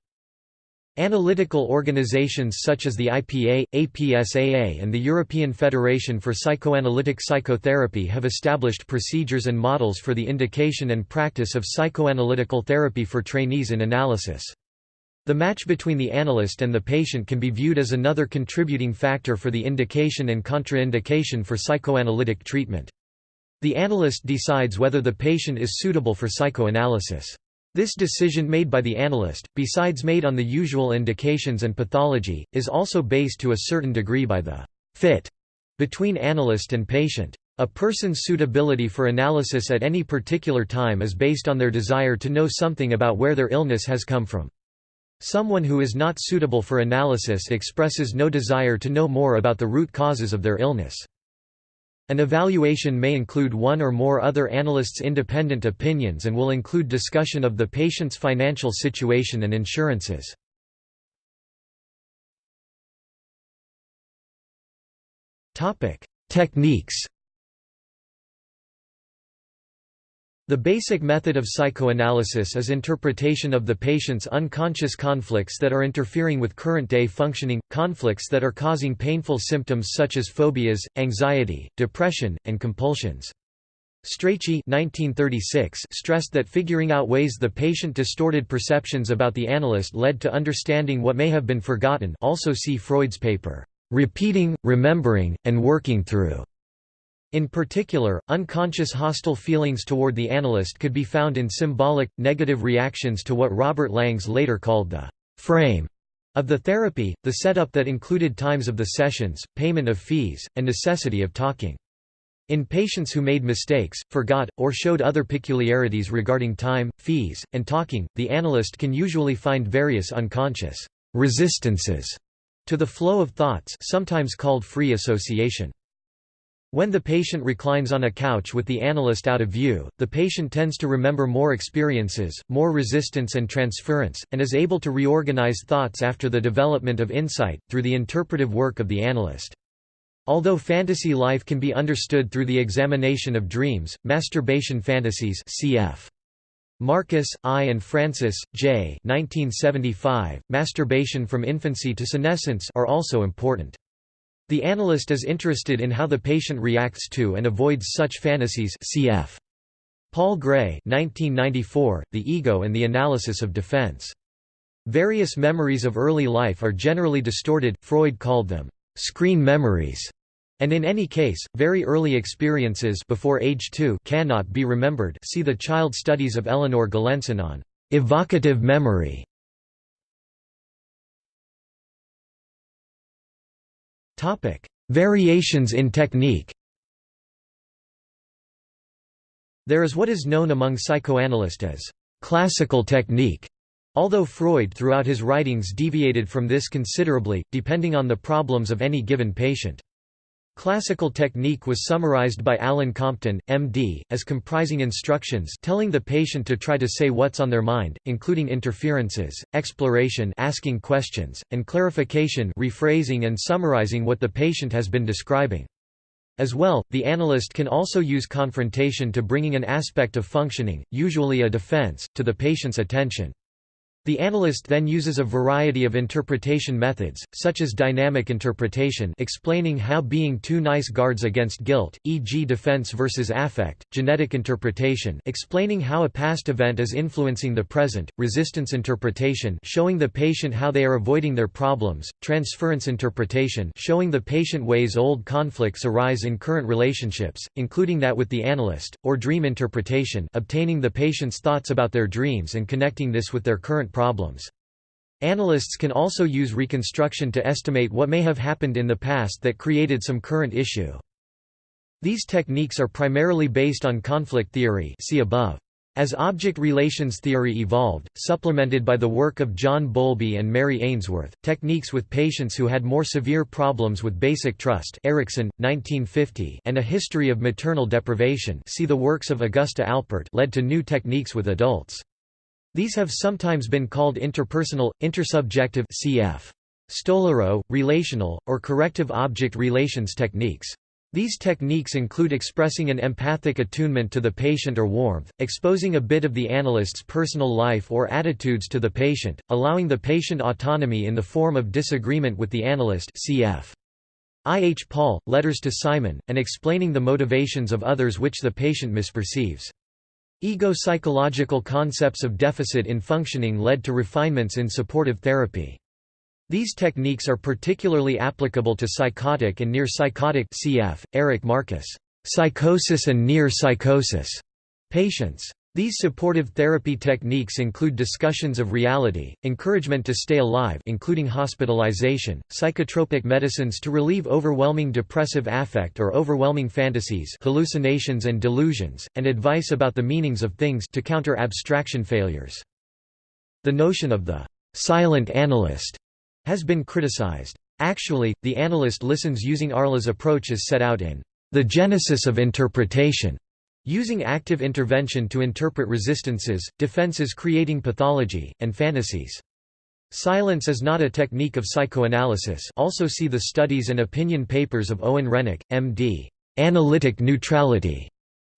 A: Analytical organizations such as the IPA, APSAA and the European Federation for Psychoanalytic Psychotherapy have established procedures and models for the indication and practice of psychoanalytical therapy for trainees in analysis. The match between the analyst and the patient can be viewed as another contributing factor for the indication and contraindication for psychoanalytic treatment. The analyst decides whether the patient is suitable for psychoanalysis. This decision made by the analyst, besides made on the usual indications and pathology, is also based to a certain degree by the fit between analyst and patient. A person's suitability for analysis at any particular time is based on their desire to know something about where their illness has come from. Someone who is not suitable for analysis expresses no desire to know more about the root causes of their illness. An evaluation may include one or more other analyst's independent opinions and will include discussion of the patient's financial situation and insurances. Techniques The basic method of psychoanalysis is interpretation of the patient's unconscious conflicts that are interfering with current-day functioning, conflicts that are causing painful symptoms such as phobias, anxiety, depression, and compulsions. Strachey stressed that figuring out ways the patient distorted perceptions about the analyst led to understanding what may have been forgotten also see Freud's paper, "'Repeating, Remembering, and Working Through' In particular, unconscious hostile feelings toward the analyst could be found in symbolic, negative reactions to what Robert Langs later called the «frame» of the therapy, the setup that included times of the sessions, payment of fees, and necessity of talking. In patients who made mistakes, forgot, or showed other peculiarities regarding time, fees, and talking, the analyst can usually find various unconscious resistances to the flow of thoughts sometimes called free association. When the patient reclines on a couch with the analyst out of view, the patient tends to remember more experiences, more resistance and transference, and is able to reorganize thoughts after the development of insight, through the interpretive work of the analyst. Although fantasy life can be understood through the examination of dreams, masturbation fantasies cf. Marcus, I. and Francis, J. 1975, masturbation from infancy to senescence are also important. The analyst is interested in how the patient reacts to and avoids such fantasies cf. Paul Gray 1994, The Ego and the Analysis of Defense. Various memories of early life are generally distorted, Freud called them, "...screen memories", and in any case, very early experiences before age 2 cannot be remembered see the child studies of Eleanor Galenson on "...evocative memory". Topic: Variations in technique. There is what is known among psychoanalysts as classical technique, although Freud throughout his writings deviated from this considerably, depending on the problems of any given patient. Classical technique was summarized by Alan Compton, MD, as comprising instructions telling the patient to try to say what's on their mind, including interferences, exploration asking questions, and clarification rephrasing and summarizing what the patient has been describing. As well, the analyst can also use confrontation to bringing an aspect of functioning, usually a defense, to the patient's attention. The analyst then uses a variety of interpretation methods, such as dynamic interpretation explaining how being too nice guards against guilt, e.g. defense versus affect, genetic interpretation explaining how a past event is influencing the present, resistance interpretation showing the patient how they are avoiding their problems, transference interpretation showing the patient ways old conflicts arise in current relationships, including that with the analyst, or dream interpretation obtaining the patient's thoughts about their dreams and connecting this with their current problems. Analysts can also use reconstruction to estimate what may have happened in the past that created some current issue. These techniques are primarily based on conflict theory see above. As object relations theory evolved, supplemented by the work of John Bowlby and Mary Ainsworth, techniques with patients who had more severe problems with basic trust Erikson, 1950, and a history of maternal deprivation see the works of Augusta Alpert led to new techniques with adults. These have sometimes been called interpersonal, intersubjective cf. Stolorow, relational, or corrective object relations techniques. These techniques include expressing an empathic attunement to the patient or warmth, exposing a bit of the analyst's personal life or attitudes to the patient, allowing the patient autonomy in the form of disagreement with the analyst cf. I. H. Paul, Letters to Simon, and explaining the motivations of others which the patient misperceives. Ego-psychological concepts of deficit in functioning led to refinements in supportive therapy. These techniques are particularly applicable to psychotic and near-psychotic cf. Eric Marcus, psychosis and near-psychosis patients. These supportive therapy techniques include discussions of reality, encouragement to stay alive including hospitalization, psychotropic medicines to relieve overwhelming depressive affect or overwhelming fantasies hallucinations and delusions, and advice about the meanings of things to counter abstraction failures. The notion of the silent analyst has been criticized. Actually, the analyst listens using Arlow's approach as set out in The Genesis of Interpretation, using active intervention to interpret resistances, defenses creating pathology, and fantasies. Silence is not a technique of psychoanalysis also see the studies and opinion papers of Owen Renik, M.D. Analytic neutrality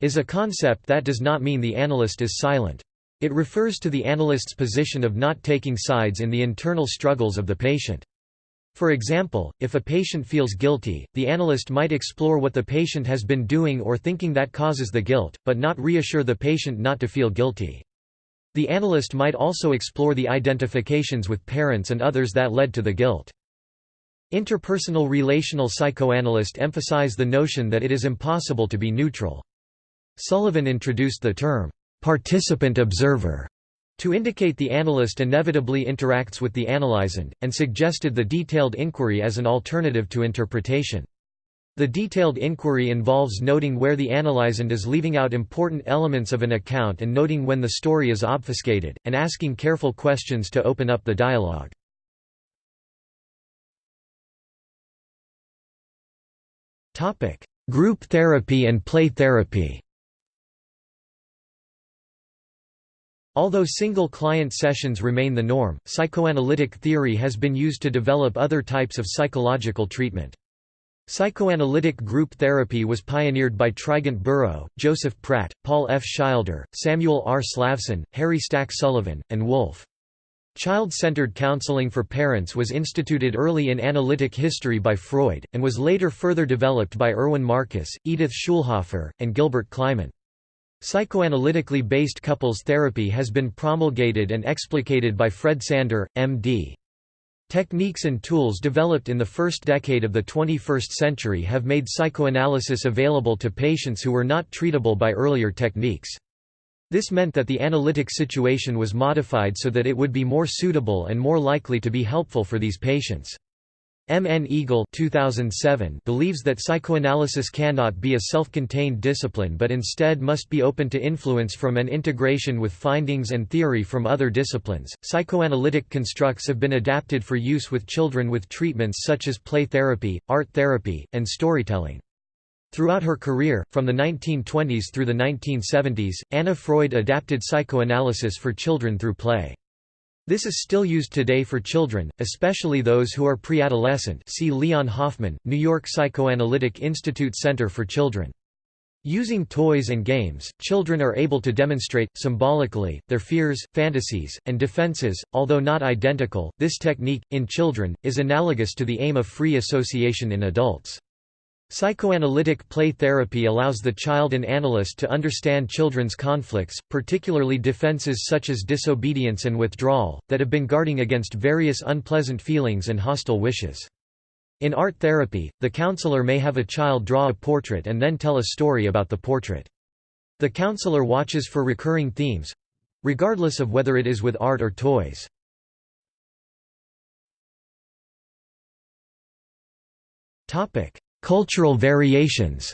A: is a concept that does not mean the analyst is silent. It refers to the analyst's position of not taking sides in the internal struggles of the patient. For example, if a patient feels guilty, the analyst might explore what the patient has been doing or thinking that causes the guilt, but not reassure the patient not to feel guilty. The analyst might also explore the identifications with parents and others that led to the guilt. Interpersonal relational psychoanalysts emphasize the notion that it is impossible to be neutral. Sullivan introduced the term, participant observer to indicate the analyst inevitably interacts with the analysand, and suggested the detailed inquiry as an alternative to interpretation. The detailed inquiry involves noting where the analysand is leaving out important elements of an account and noting when the story is obfuscated, and asking careful questions to open up the dialogue. Group therapy and play therapy Although single client sessions remain the norm, psychoanalytic theory has been used to develop other types of psychological treatment. Psychoanalytic group therapy was pioneered by Trigant Burrow, Joseph Pratt, Paul F. Schilder, Samuel R. Slavson, Harry Stack Sullivan, and Wolfe. Child-centered counseling for parents was instituted early in analytic history by Freud, and was later further developed by Irwin Marcus, Edith Schulhofer, and Gilbert Kliman. Psychoanalytically based couples therapy has been promulgated and explicated by Fred Sander, M.D. Techniques and tools developed in the first decade of the 21st century have made psychoanalysis available to patients who were not treatable by earlier techniques. This meant that the analytic situation was modified so that it would be more suitable and more likely to be helpful for these patients. M. N. Eagle 2007 believes that psychoanalysis cannot be a self-contained discipline but instead must be open to influence from and integration with findings and theory from other disciplines. Psychoanalytic constructs have been adapted for use with children with treatments such as play therapy, art therapy, and storytelling. Throughout her career, from the 1920s through the 1970s, Anna Freud adapted psychoanalysis for children through play. This is still used today for children, especially those who are pre-adolescent see Leon Hoffman, New York Psychoanalytic Institute Center for Children. Using toys and games, children are able to demonstrate, symbolically, their fears, fantasies, and defenses. Although not identical, this technique, in children, is analogous to the aim of free association in adults. Psychoanalytic play therapy allows the child and analyst to understand children's conflicts, particularly defenses such as disobedience and withdrawal, that have been guarding against various unpleasant feelings and hostile wishes. In art therapy, the counselor may have a child draw a portrait and then tell a story about the portrait. The counselor watches for recurring themes—regardless of whether it is with art or toys. Topic Cultural variations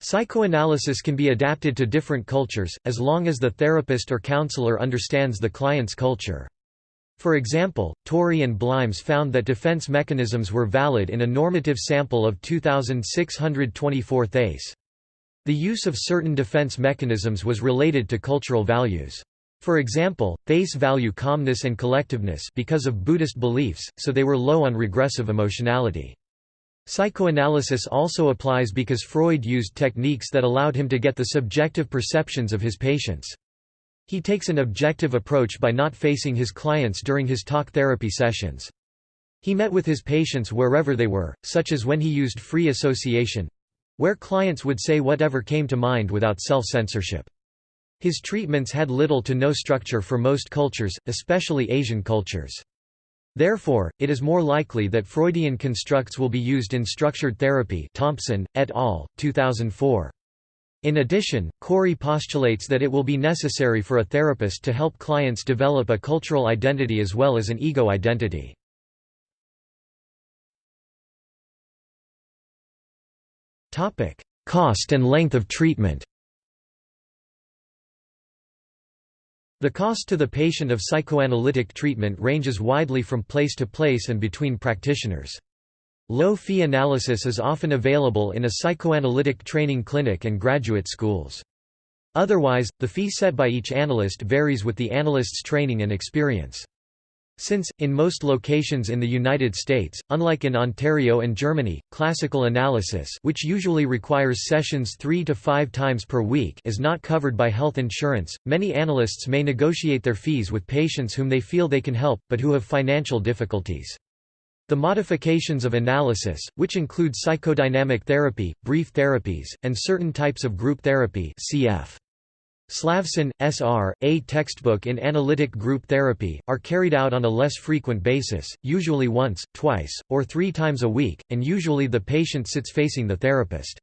A: Psychoanalysis can be adapted to different cultures, as long as the therapist or counselor understands the client's culture. For example, Torrey and Blimes found that defense mechanisms were valid in a normative sample of 2,624 thais. The use of certain defense mechanisms was related to cultural values. For example, thais value calmness and collectiveness because of Buddhist beliefs, so they were low on regressive emotionality. Psychoanalysis also applies because Freud used techniques that allowed him to get the subjective perceptions of his patients. He takes an objective approach by not facing his clients during his talk therapy sessions. He met with his patients wherever they were, such as when he used free association—where clients would say whatever came to mind without self-censorship. His treatments had little to no structure for most cultures, especially Asian cultures. Therefore, it is more likely that Freudian constructs will be used in structured therapy Thompson, et al., 2004. In addition, Corey postulates that it will be necessary for a therapist to help clients develop a cultural identity as well as an ego identity. Cost and length of treatment The cost to the patient of psychoanalytic treatment ranges widely from place to place and between practitioners. Low-fee analysis is often available in a psychoanalytic training clinic and graduate schools. Otherwise, the fee set by each analyst varies with the analyst's training and experience. Since, in most locations in the United States, unlike in Ontario and Germany, classical analysis which usually requires sessions three to five times per week is not covered by health insurance, many analysts may negotiate their fees with patients whom they feel they can help, but who have financial difficulties. The modifications of analysis, which include psychodynamic therapy, brief therapies, and certain types of group therapy cf. Slavson, S.R., a textbook in analytic group therapy, are carried out on a less frequent basis, usually once, twice, or three times a week, and usually the patient sits facing the therapist.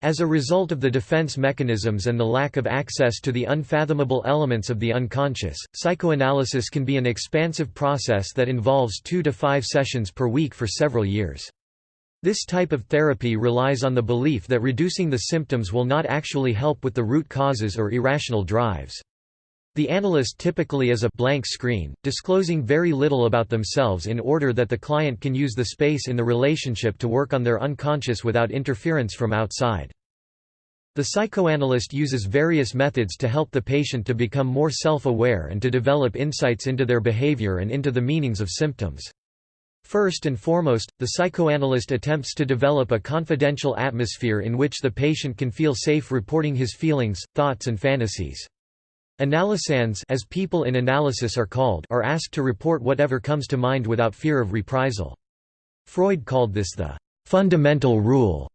A: As a result of the defense mechanisms and the lack of access to the unfathomable elements of the unconscious, psychoanalysis can be an expansive process that involves two to five sessions per week for several years. This type of therapy relies on the belief that reducing the symptoms will not actually help with the root causes or irrational drives. The analyst typically is a blank screen, disclosing very little about themselves in order that the client can use the space in the relationship to work on their unconscious without interference from outside. The psychoanalyst uses various methods to help the patient to become more self-aware and to develop insights into their behavior and into the meanings of symptoms. First and foremost, the psychoanalyst attempts to develop a confidential atmosphere in which the patient can feel safe reporting his feelings, thoughts and fantasies. Analysands as people in analysis are called are asked to report whatever comes to mind without fear of reprisal. Freud called this the fundamental rule.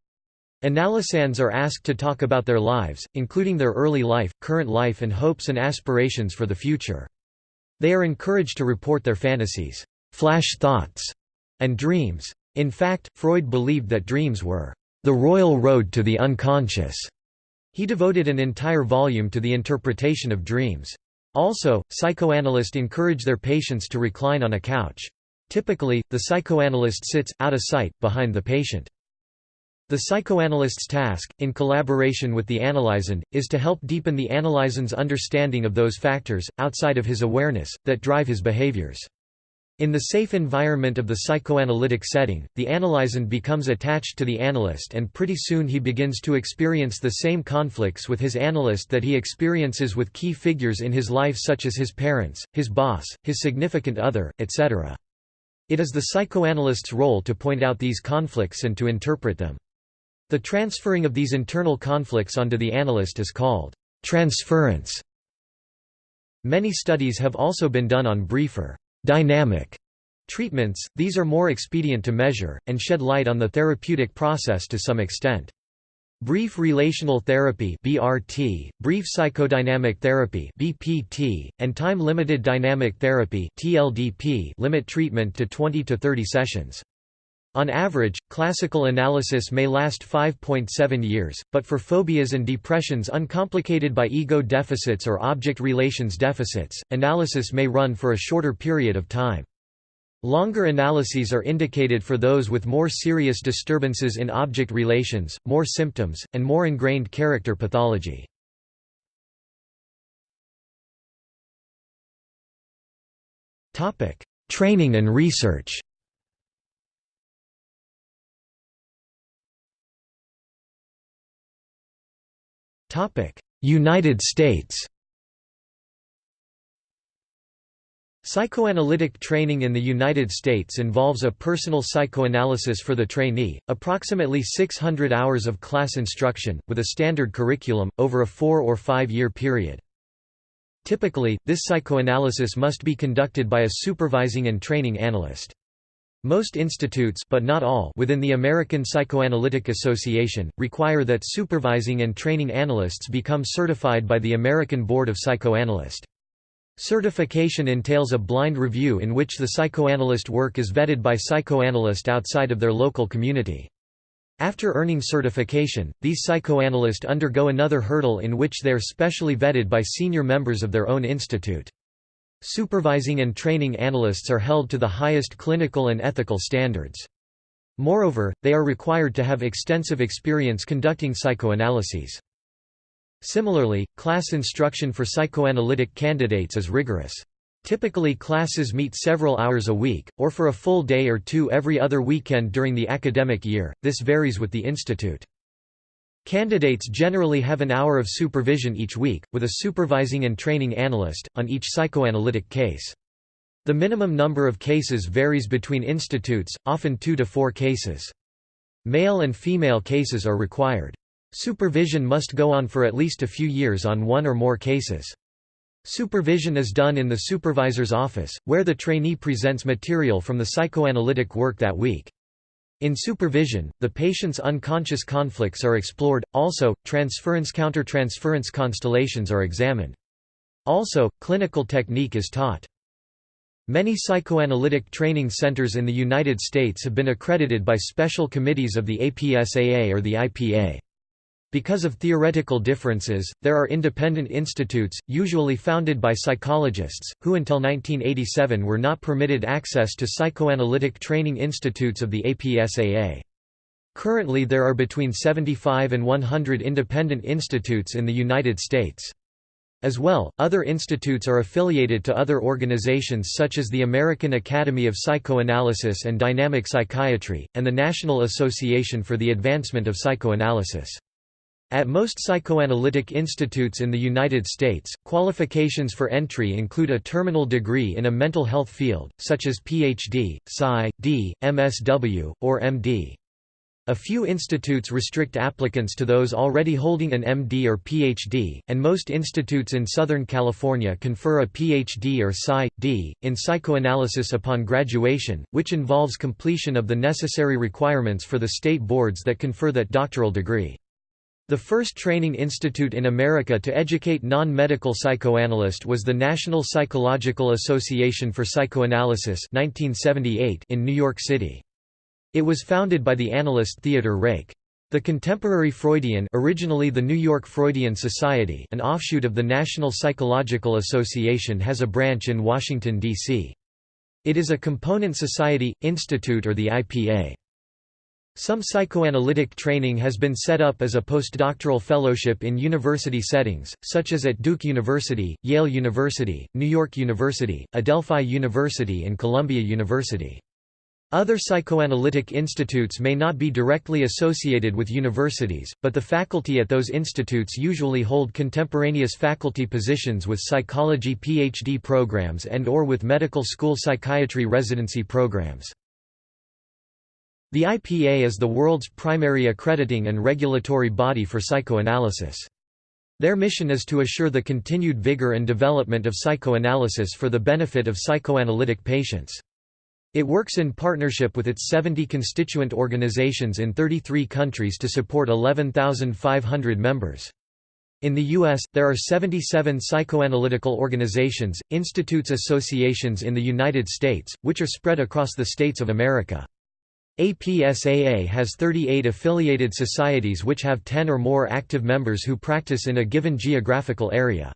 A: Analysands are asked to talk about their lives, including their early life, current life and hopes and aspirations for the future. They are encouraged to report their fantasies, flash thoughts, and dreams. In fact, Freud believed that dreams were the royal road to the unconscious. He devoted an entire volume to the interpretation of dreams. Also, psychoanalysts encourage their patients to recline on a couch. Typically, the psychoanalyst sits, out of sight, behind the patient. The psychoanalyst's task, in collaboration with the analysand, is to help deepen the analysand's understanding of those factors, outside of his awareness, that drive his behaviors. In the safe environment of the psychoanalytic setting, the analysand becomes attached to the analyst and pretty soon he begins to experience the same conflicts with his analyst that he experiences with key figures in his life such as his parents, his boss, his significant other, etc. It is the psychoanalyst's role to point out these conflicts and to interpret them. The transferring of these internal conflicts onto the analyst is called transference. Many studies have also been done on briefer dynamic treatments, these are more expedient to measure, and shed light on the therapeutic process to some extent. Brief relational therapy (BRT), brief psychodynamic therapy (BPT), and time-limited dynamic therapy (TLDP) limit treatment to 20 to 30 sessions. On average, classical analysis may last 5.7 years, but for phobias and depressions uncomplicated by ego deficits or object relations deficits, analysis may run for a shorter period of time. Longer analyses are indicated for those with more serious disturbances in object relations, more symptoms, and more ingrained character pathology. Training and research United States Psychoanalytic training in the United States involves a personal psychoanalysis for the trainee, approximately 600 hours of class instruction, with a standard curriculum, over a four- or five-year period. Typically, this psychoanalysis must be conducted by a supervising and training analyst. Most institutes but not all within the American Psychoanalytic Association, require that supervising and training analysts become certified by the American Board of Psychoanalyst. Certification entails a blind review in which the psychoanalyst work is vetted by psychoanalysts outside of their local community. After earning certification, these psychoanalysts undergo another hurdle in which they are specially vetted by senior members of their own institute. Supervising and training analysts are held to the highest clinical and ethical standards. Moreover, they are required to have extensive experience conducting psychoanalyses. Similarly, class instruction for psychoanalytic candidates is rigorous. Typically classes meet several hours a week, or for a full day or two every other weekend during the academic year, this varies with the institute. Candidates generally have an hour of supervision each week, with a supervising and training analyst, on each psychoanalytic case. The minimum number of cases varies between institutes, often two to four cases. Male and female cases are required. Supervision must go on for at least a few years on one or more cases. Supervision is done in the supervisor's office, where the trainee presents material from the psychoanalytic work that week. In supervision, the patient's unconscious conflicts are explored, also, transference-countertransference constellations are examined. Also, clinical technique is taught. Many psychoanalytic training centers in the United States have been accredited by special committees of the APSAA or the IPA. Because of theoretical differences, there are independent institutes, usually founded by psychologists, who until 1987 were not permitted access to psychoanalytic training institutes of the APSAA. Currently there are between 75 and 100 independent institutes in the United States. As well, other institutes are affiliated to other organizations such as the American Academy of Psychoanalysis and Dynamic Psychiatry, and the National Association for the Advancement of Psychoanalysis. At most psychoanalytic institutes in the United States, qualifications for entry include a terminal degree in a mental health field, such as Ph.D., Psy, D, MSW, or M.D. A few institutes restrict applicants to those already holding an MD or PhD, and most institutes in Southern California confer a PhD or Psy.D. in psychoanalysis upon graduation, which involves completion of the necessary requirements for the state boards that confer that doctoral degree. The first training institute in America to educate non-medical psychoanalysts was the National Psychological Association for Psychoanalysis 1978 in New York City. It was founded by the analyst Theodor Reik. The Contemporary Freudian originally the New York Freudian Society an offshoot of the National Psychological Association has a branch in Washington, D.C. It is a component society, institute or the IPA. Some psychoanalytic training has been set up as a postdoctoral fellowship in university settings, such as at Duke University, Yale University, New York University, Adelphi University and Columbia University. Other psychoanalytic institutes may not be directly associated with universities, but the faculty at those institutes usually hold contemporaneous faculty positions with psychology PhD programs and or with medical school psychiatry residency programs. The IPA is the world's primary accrediting and regulatory body for psychoanalysis. Their mission is to assure the continued vigor and development of psychoanalysis for the benefit of psychoanalytic patients. It works in partnership with its 70 constituent organizations in 33 countries to support 11,500 members. In the U.S., there are 77 psychoanalytical organizations, institutes associations in the United States, which are spread across the states of America. APSAA has 38 affiliated societies which have 10 or more active members who practice in a given geographical area.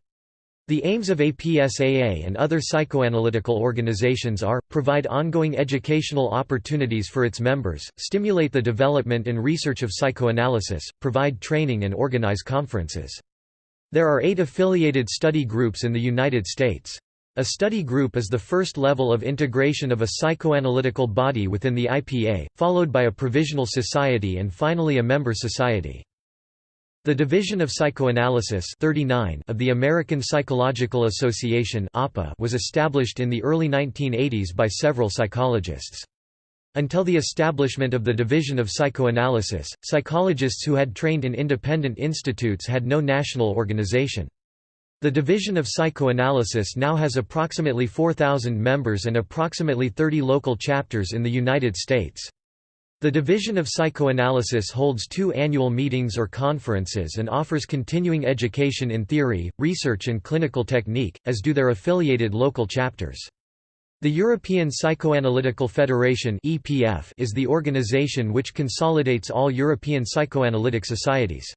A: The aims of APSAA and other psychoanalytical organizations are, provide ongoing educational opportunities for its members, stimulate the development and research of psychoanalysis, provide training and organize conferences. There are eight affiliated study groups in the United States. A study group is the first level of integration of a psychoanalytical body within the IPA, followed by a provisional society and finally a member society. The Division of Psychoanalysis 39 of the American Psychological Association was established in the early 1980s by several psychologists. Until the establishment of the Division of Psychoanalysis, psychologists who had trained in independent institutes had no national organization. The Division of Psychoanalysis now has approximately 4,000 members and approximately 30 local chapters in the United States. The Division of Psychoanalysis holds two annual meetings or conferences and offers continuing education in theory, research and clinical technique, as do their affiliated local chapters. The European Psychoanalytical Federation is the organization which consolidates all European psychoanalytic societies.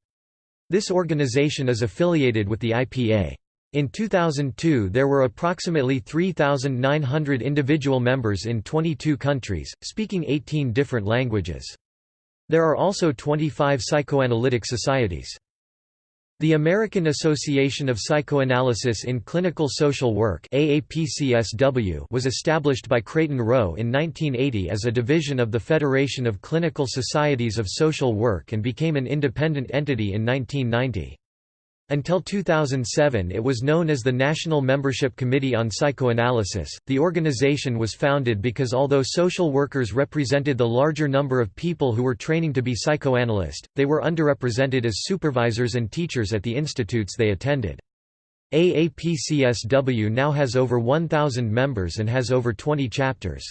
A: This organization is affiliated with the IPA. In 2002 there were approximately 3,900 individual members in 22 countries, speaking 18 different languages. There are also 25 psychoanalytic societies. The American Association of Psychoanalysis in Clinical Social Work was established by Crayton Rowe in 1980 as a division of the Federation of Clinical Societies of Social Work and became an independent entity in 1990. Until 2007 it was known as the National Membership Committee on Psychoanalysis. The organization was founded because although social workers represented the larger number of people who were training to be psychoanalysts, they were underrepresented as supervisors and teachers at the institutes they attended. AAPCSW now has over 1,000 members and has over 20 chapters.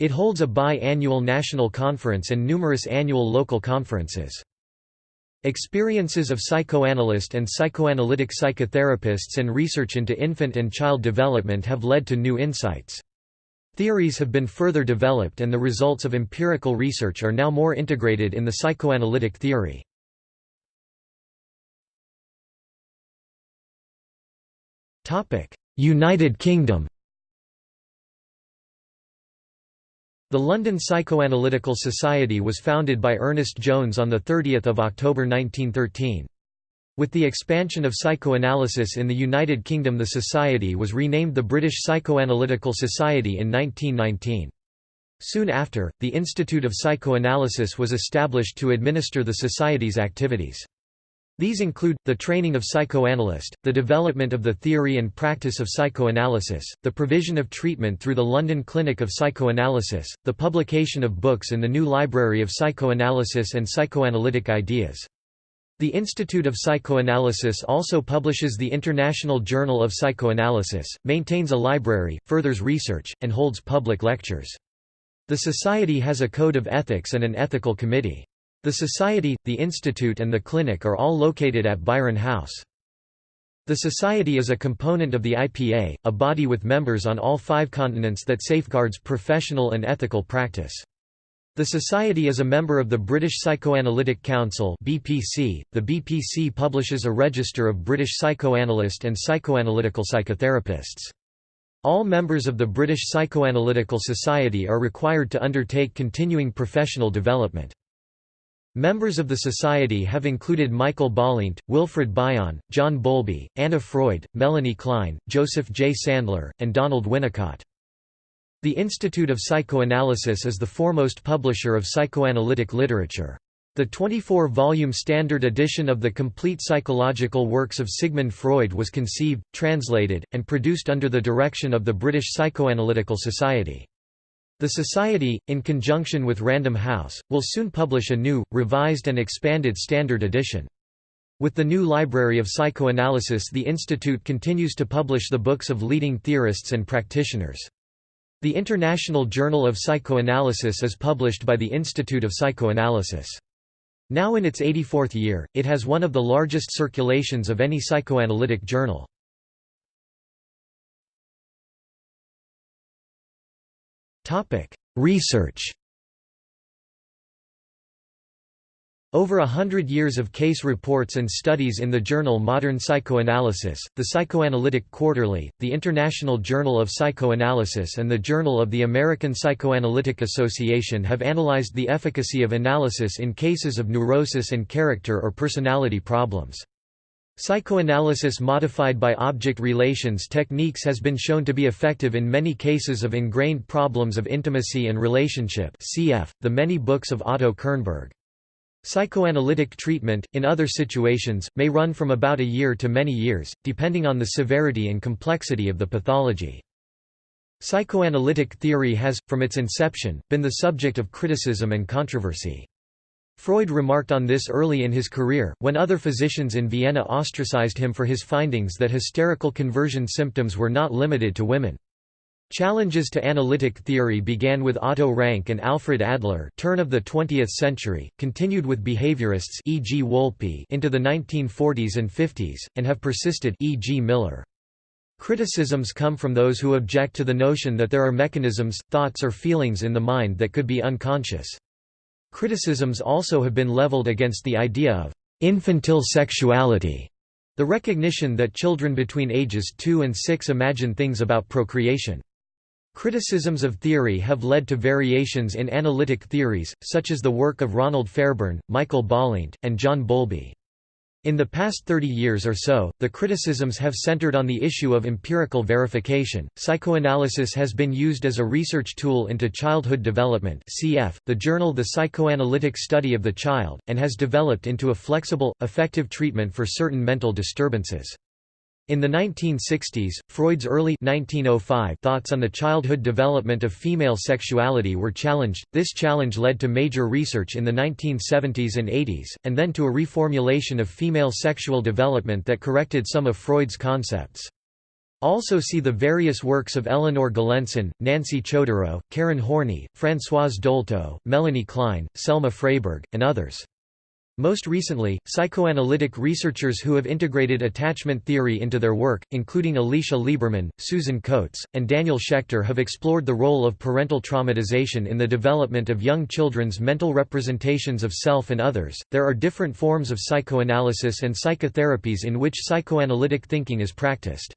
A: It holds a bi-annual national conference and numerous annual local conferences. Experiences of psychoanalyst and psychoanalytic psychotherapists and research into infant and child development have led to new insights. Theories have been further developed and the results of empirical research are now more integrated in the psychoanalytic theory. United Kingdom The London Psychoanalytical Society was founded by Ernest Jones on 30 October 1913. With the expansion of psychoanalysis in the United Kingdom the society was renamed the British Psychoanalytical Society in 1919. Soon after, the Institute of Psychoanalysis was established to administer the society's activities. These include, the training of psychoanalyst, the development of the theory and practice of psychoanalysis, the provision of treatment through the London Clinic of Psychoanalysis, the publication of books in the new Library of Psychoanalysis and Psychoanalytic Ideas. The Institute of Psychoanalysis also publishes the International Journal of Psychoanalysis, maintains a library, furthers research, and holds public lectures. The Society has a code of ethics and an ethical committee. The Society, the Institute and the Clinic are all located at Byron House. The Society is a component of the IPA, a body with members on all five continents that safeguards professional and ethical practice. The Society is a member of the British Psychoanalytic Council (BPC). The BPC publishes a register of British psychoanalyst and psychoanalytical psychotherapists. All members of the British Psychoanalytical Society are required to undertake continuing professional development. Members of the Society have included Michael Balint, Wilfred Bion, John Bowlby, Anna Freud, Melanie Klein, Joseph J. Sandler, and Donald Winnicott. The Institute of Psychoanalysis is the foremost publisher of psychoanalytic literature. The 24-volume standard edition of the complete psychological works of Sigmund Freud was conceived, translated, and produced under the direction of the British Psychoanalytical Society. The Society, in conjunction with Random House, will soon publish a new, revised and expanded standard edition. With the new Library of Psychoanalysis the Institute continues to publish the books of leading theorists and practitioners. The International Journal of Psychoanalysis is published by the Institute of Psychoanalysis. Now in its 84th year, it has one of the largest circulations of any psychoanalytic journal. Research Over a hundred years of case reports and studies in the journal Modern Psychoanalysis, the Psychoanalytic Quarterly, the International Journal of Psychoanalysis and the Journal of the American Psychoanalytic Association have analyzed the efficacy of analysis in cases of neurosis and character or personality problems. Psychoanalysis modified by object relations techniques has been shown to be effective in many cases of ingrained problems of intimacy and relationship cf. the many books of Otto Kernberg. Psychoanalytic treatment, in other situations, may run from about a year to many years, depending on the severity and complexity of the pathology. Psychoanalytic theory has, from its inception, been the subject of criticism and controversy. Freud remarked on this early in his career, when other physicians in Vienna ostracized him for his findings that hysterical conversion symptoms were not limited to women. Challenges to analytic theory began with Otto Rank and Alfred Adler turn of the 20th century, continued with behaviorists e.g. Wolpe into the 1940s and 50s, and have persisted e.g. Miller. Criticisms come from those who object to the notion that there are mechanisms, thoughts or feelings in the mind that could be unconscious. Criticisms also have been leveled against the idea of infantile sexuality, the recognition that children between ages 2 and 6 imagine things about procreation. Criticisms of theory have led to variations in analytic theories, such as the work of Ronald Fairbairn, Michael Balint, and John Bowlby. In the past 30 years or so, the criticisms have centered on the issue of empirical verification. Psychoanalysis has been used as a research tool into childhood development, cf. the journal The Psychoanalytic Study of the Child, and has developed into a flexible, effective treatment for certain mental disturbances. In the 1960s, Freud's early 1905 thoughts on the childhood development of female sexuality were challenged. This challenge led to major research in the 1970s and 80s, and then to a reformulation of female sexual development that corrected some of Freud's concepts. Also see the various works of Eleanor Galenson, Nancy Chodorow, Karen Horney, Françoise Dolto, Melanie Klein, Selma Fraiberg, and others. Most recently, psychoanalytic researchers who have integrated attachment theory into their work, including Alicia Lieberman, Susan Coates, and Daniel Schechter have explored the role of parental traumatization in the development of young children's mental representations of self and others. There are different forms of psychoanalysis and psychotherapies in which psychoanalytic thinking is practiced.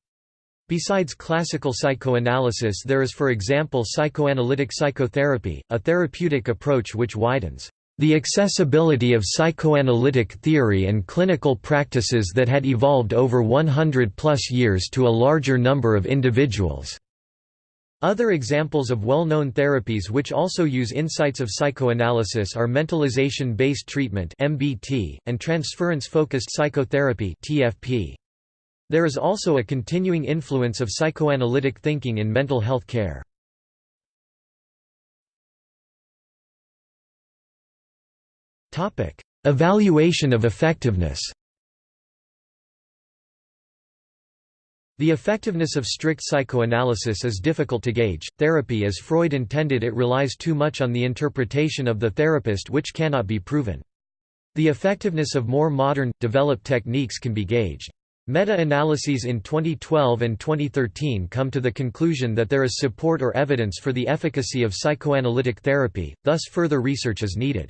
A: Besides classical psychoanalysis there is for example psychoanalytic psychotherapy, a therapeutic approach which widens the accessibility of psychoanalytic theory and clinical practices that had evolved over 100 plus years to a larger number of individuals. Other examples of well-known therapies which also use insights of psychoanalysis are mentalization-based treatment (MBT) and transference-focused psychotherapy (TFP). There is also a continuing influence of psychoanalytic thinking in mental health care. Evaluation of effectiveness The effectiveness of strict psychoanalysis is difficult to gauge. Therapy as Freud intended it relies too much on the interpretation of the therapist which cannot be proven. The effectiveness of more modern, developed techniques can be gauged. Meta-analyses in 2012 and 2013 come to the conclusion that there is support or evidence for the efficacy of psychoanalytic therapy, thus further research is needed.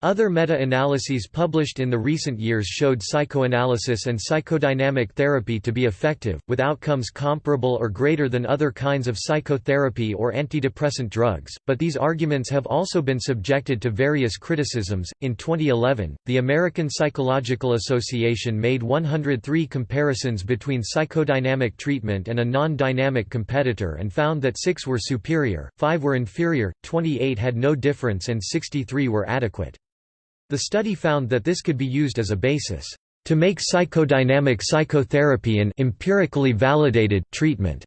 A: Other meta-analyses published in the recent years showed psychoanalysis and psychodynamic therapy to be effective, with outcomes comparable or greater than other kinds of psychotherapy or antidepressant drugs, but these arguments have also been subjected to various criticisms. In 2011, the American Psychological Association made 103 comparisons between psychodynamic treatment and a non-dynamic competitor and found that 6 were superior, 5 were inferior, 28 had no difference and 63 were adequate. The study found that this could be used as a basis to make psychodynamic psychotherapy an empirically validated treatment.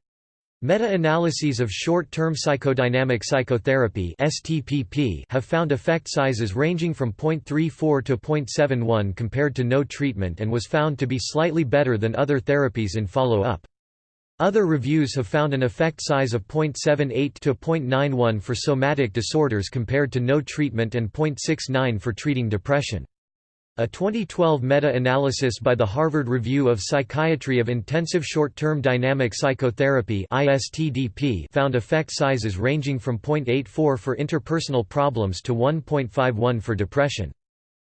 A: Meta-analyses of short-term psychodynamic psychotherapy (STPP) have found effect sizes ranging from 0.34 to 0.71 compared to no treatment and was found to be slightly better than other therapies in follow-up. Other reviews have found an effect size of 0.78 to 0.91 for somatic disorders compared to no treatment and 0.69 for treating depression. A 2012 meta-analysis by the Harvard Review of Psychiatry of Intensive Short-Term Dynamic Psychotherapy found effect sizes ranging from 0.84 for interpersonal problems to 1.51 for depression.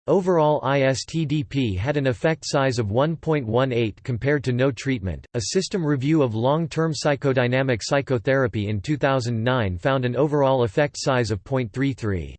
A: Overall ISTDP had an effect size of 1.18 compared to no treatment. A system review of long-term psychodynamic psychotherapy in 2009 found an overall effect size of 0.33.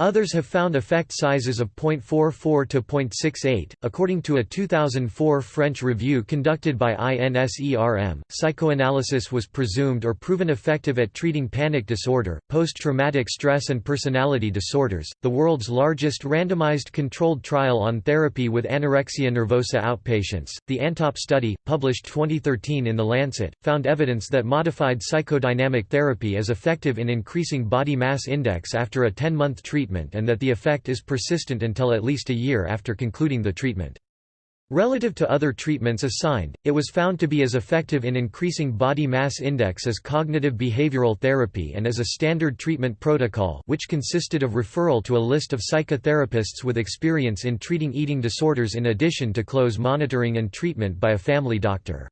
A: Others have found effect sizes of 0.44 to 0.68. According to a 2004 French review conducted by INSERM, psychoanalysis was presumed or proven effective at treating panic disorder, post traumatic stress, and personality disorders. The world's largest randomized controlled trial on therapy with anorexia nervosa outpatients, the ANTOP study, published 2013 in The Lancet, found evidence that modified psychodynamic therapy is effective in increasing body mass index after a 10 month treatment treatment and that the effect is persistent until at least a year after concluding the treatment. Relative to other treatments assigned, it was found to be as effective in increasing body mass index as cognitive behavioral therapy and as a standard treatment protocol which consisted of referral to a list of psychotherapists with experience in treating eating disorders in addition to close monitoring and treatment by a family doctor.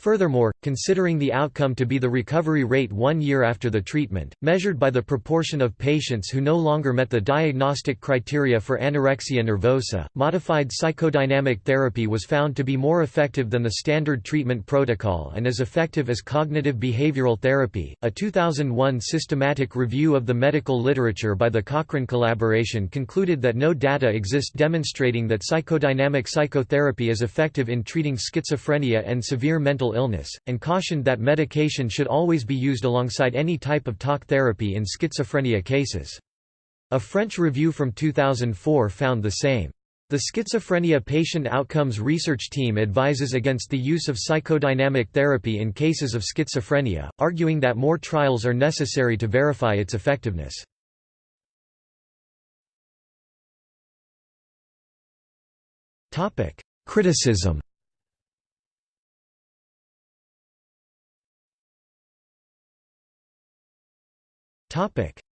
A: Furthermore, considering the outcome to be the recovery rate one year after the treatment, measured by the proportion of patients who no longer met the diagnostic criteria for anorexia nervosa, modified psychodynamic therapy was found to be more effective than the standard treatment protocol and as effective as cognitive behavioral therapy. A 2001 systematic review of the medical literature by the Cochrane collaboration concluded that no data exist demonstrating that psychodynamic psychotherapy is effective in treating schizophrenia and severe mental illness, and cautioned that medication should always be used alongside any type of talk therapy in schizophrenia cases. A French review from 2004 found the same. The Schizophrenia Patient Outcomes Research Team advises against the use of psychodynamic therapy in cases of schizophrenia, arguing that more trials are necessary to verify its effectiveness. Criticism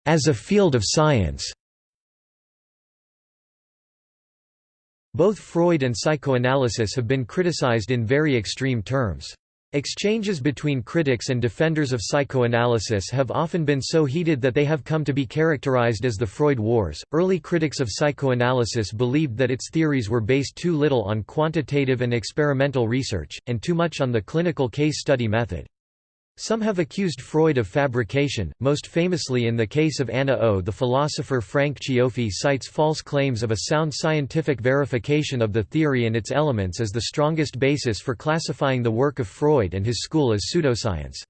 A: As a field of science Both Freud and psychoanalysis have been criticized in very extreme terms. Exchanges between critics and defenders of psychoanalysis have often been so heated that they have come to be characterized as the Freud Wars. Early critics of psychoanalysis believed that its theories were based too little on quantitative and experimental research, and too much on the clinical case study method. Some have accused Freud of fabrication, most famously in the case of Anna O. The philosopher Frank Cioffi cites false claims of a sound scientific verification of the theory and its elements as the strongest basis for classifying the work of Freud and his school as pseudoscience.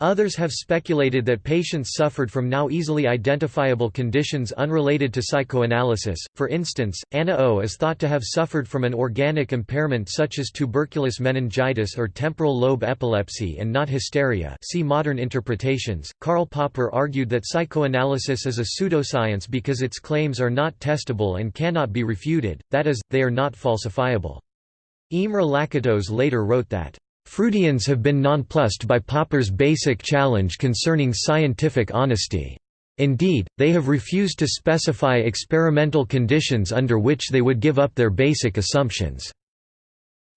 A: Others have speculated that patients suffered from now easily identifiable conditions unrelated to psychoanalysis. For instance, Anna O is thought to have suffered from an organic impairment such as tuberculous meningitis or temporal lobe epilepsy and not hysteria. See modern interpretations. Karl Popper argued that psychoanalysis is a pseudoscience because its claims are not testable and cannot be refuted, that is, they are not falsifiable. Imre Lakatos later wrote that Freudians have been nonplussed by Popper's basic challenge concerning scientific honesty. Indeed, they have refused to specify experimental conditions under which they would give up their basic assumptions.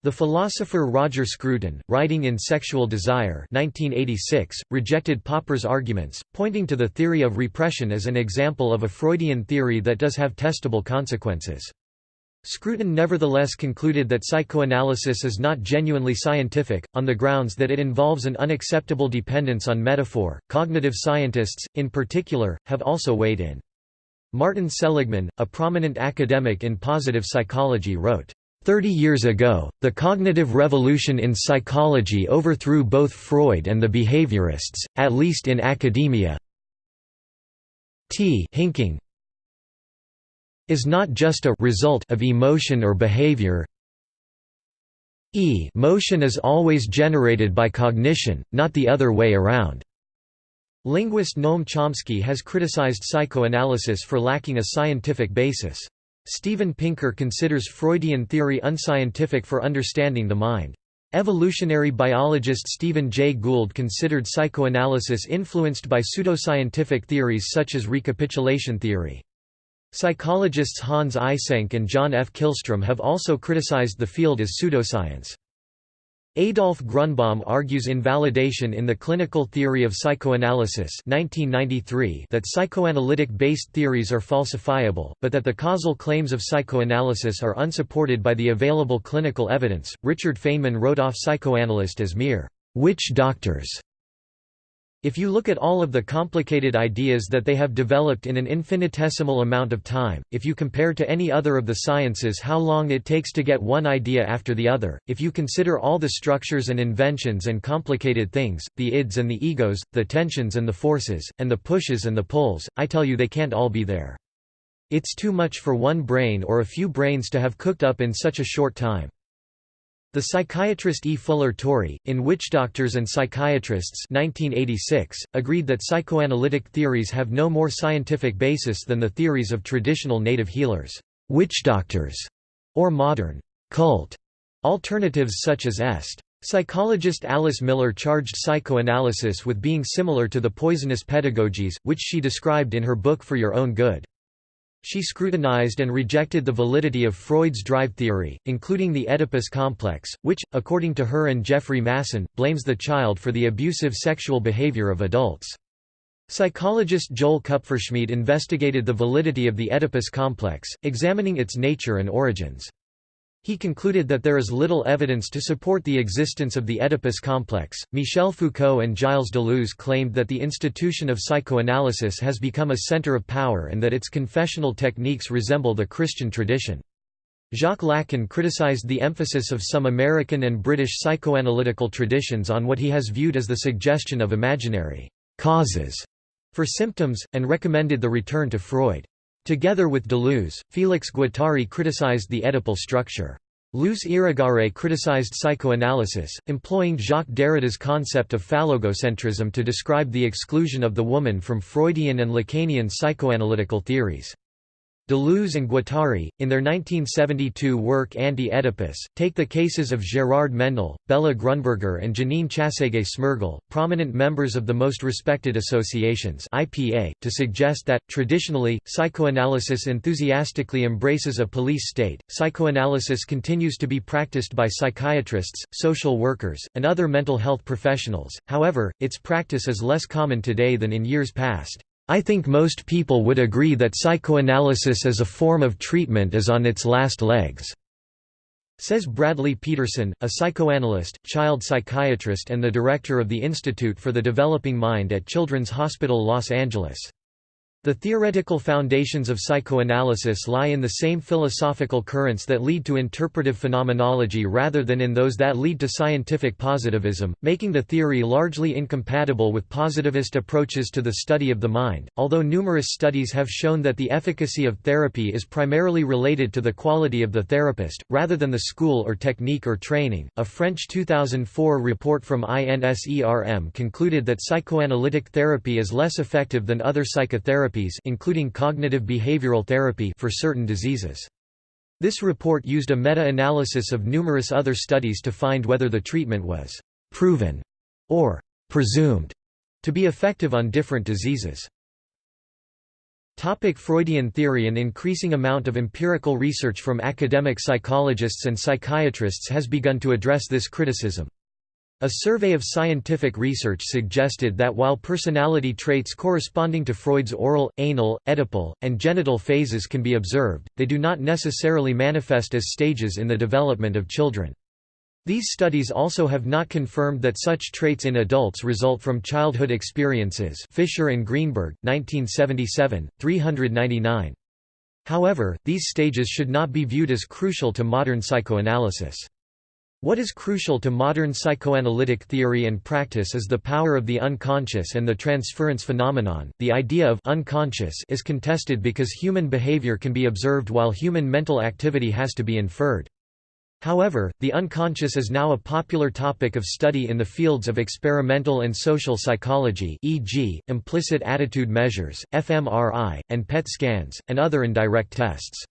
A: The philosopher Roger Scruton, writing in Sexual Desire 1986, rejected Popper's arguments, pointing to the theory of repression as an example of a Freudian theory that does have testable consequences. Scruton nevertheless concluded that psychoanalysis is not genuinely scientific, on the grounds that it involves an unacceptable dependence on metaphor. Cognitive scientists, in particular, have also weighed in. Martin Seligman, a prominent academic in positive psychology wrote, Thirty years ago, the cognitive revolution in psychology overthrew both Freud and the behaviorists, at least in academia. T. Hinking, is not just a result of emotion or behavior e motion is always generated by cognition, not the other way around. Linguist Noam Chomsky has criticized psychoanalysis for lacking a scientific basis. Steven Pinker considers Freudian theory unscientific for understanding the mind. Evolutionary biologist Stephen Jay Gould considered psychoanalysis influenced by pseudoscientific theories such as recapitulation theory. Psychologists Hans Eysenck and John F. Kihlstrom have also criticized the field as pseudoscience. Adolf Grunbaum argues invalidation in the clinical theory of psychoanalysis 1993 that psychoanalytic-based theories are falsifiable, but that the causal claims of psychoanalysis are unsupported by the available clinical evidence. Richard Feynman wrote off psychoanalyst as mere witch doctors if you look at all of the complicated ideas that they have developed in an infinitesimal amount of time, if you compare to any other of the sciences how long it takes to get one idea after the other, if you consider all the structures and inventions and complicated things, the ids and the egos, the tensions and the forces, and the pushes and the pulls, I tell you they can't all be there. It's too much for one brain or a few brains to have cooked up in such a short time. The psychiatrist E. Fuller Torrey, in Witch Doctors and Psychiatrists 1986, agreed that psychoanalytic theories have no more scientific basis than the theories of traditional native healers, witch doctors, or modern cult alternatives such as Est. Psychologist Alice Miller charged psychoanalysis with being similar to the poisonous pedagogies, which she described in her book For Your Own Good. She scrutinized and rejected the validity of Freud's drive theory, including the Oedipus complex, which, according to her and Jeffrey Masson, blames the child for the abusive sexual behavior of adults. Psychologist Joel Kupfersmid investigated the validity of the Oedipus complex, examining its nature and origins. He concluded that there is little evidence to support the existence of the Oedipus complex. Michel Foucault and Gilles Deleuze claimed that the institution of psychoanalysis has become a center of power and that its confessional techniques resemble the Christian tradition. Jacques Lacan criticized the emphasis of some American and British psychoanalytical traditions on what he has viewed as the suggestion of imaginary causes for symptoms, and recommended the return to Freud. Together with Deleuze, Félix Guattari criticized the Oedipal structure. Luce Irigaray criticized psychoanalysis, employing Jacques Derrida's concept of phallogocentrism to describe the exclusion of the woman from Freudian and Lacanian psychoanalytical theories. Deleuze and Guattari, in their 1972 work Anti-Oedipus, take the cases of Gérard Mendel, Béla Grunberger and Janine Chasseguet Smirgel, prominent members of the most respected associations IPA, to suggest that, traditionally, psychoanalysis enthusiastically embraces a police state. Psychoanalysis continues to be practiced by psychiatrists, social workers, and other mental health professionals, however, its practice is less common today than in years past. I think most people would agree that psychoanalysis as a form of treatment is on its last legs." Says Bradley Peterson, a psychoanalyst, child psychiatrist and the director of the Institute for the Developing Mind at Children's Hospital Los Angeles. The theoretical foundations of psychoanalysis lie in the same philosophical currents that lead to interpretive phenomenology rather than in those that lead to scientific positivism, making the theory largely incompatible with positivist approaches to the study of the mind. Although numerous studies have shown that the efficacy of therapy is primarily related to the quality of the therapist, rather than the school or technique or training, a French 2004 report from INSERM concluded that psychoanalytic therapy is less effective than other psychotherapy therapies including cognitive behavioral therapy for certain diseases. This report used a meta-analysis of numerous other studies to find whether the treatment was «proven» or «presumed» to be effective on different diseases. Topic Freudian theory An increasing amount of empirical research from academic psychologists and psychiatrists has begun to address this criticism. A survey of scientific research suggested that while personality traits corresponding to Freud's oral, anal, Oedipal, and genital phases can be observed, they do not necessarily manifest as stages in the development of children. These studies also have not confirmed that such traits in adults result from childhood experiences Fisher and Greenberg, 1977, 399. However, these stages should not be viewed as crucial to modern psychoanalysis. What is crucial to modern psychoanalytic theory and practice is the power of the unconscious and the transference phenomenon. The idea of unconscious is contested because human behavior can be observed while human mental activity has to be inferred. However, the unconscious is now a popular topic of study in the fields of experimental and social psychology e.g., implicit attitude measures, fMRI, and PET scans, and other indirect tests.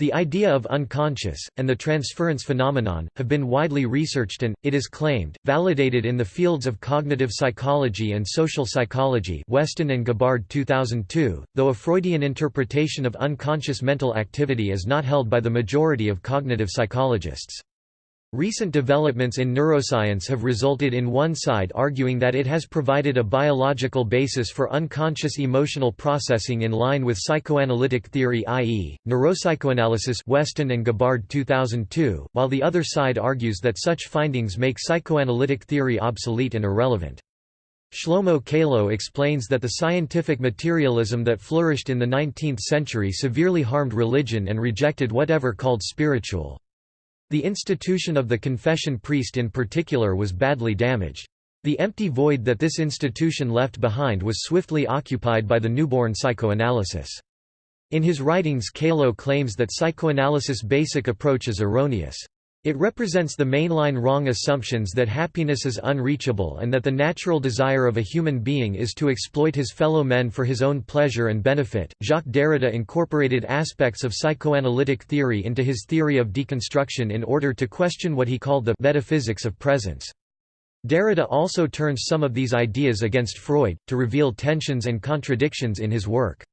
A: The idea of unconscious, and the transference phenomenon, have been widely researched and, it is claimed, validated in the fields of cognitive psychology and social psychology Westen and Gabbard 2002, though a Freudian interpretation of unconscious mental activity is not held by the majority of cognitive psychologists. Recent developments in neuroscience have resulted in one side arguing that it has provided a biological basis for unconscious emotional processing in line with psychoanalytic theory i.e., neuropsychoanalysis Westen and Gabbard 2002, while the other side argues that such findings make psychoanalytic theory obsolete and irrelevant. Shlomo Kalo explains that the scientific materialism that flourished in the 19th century severely harmed religion and rejected whatever called spiritual. The institution of the confession priest in particular was badly damaged. The empty void that this institution left behind was swiftly occupied by the newborn psychoanalysis. In his writings Kalo claims that psychoanalysis' basic approach is erroneous. It represents the mainline wrong assumptions that happiness is unreachable and that the natural desire of a human being is to exploit his fellow men for his own pleasure and benefit. Jacques Derrida incorporated aspects of psychoanalytic theory into his theory of deconstruction in order to question what he called the metaphysics of presence. Derrida also turns some of these ideas against Freud, to reveal tensions and contradictions in his work.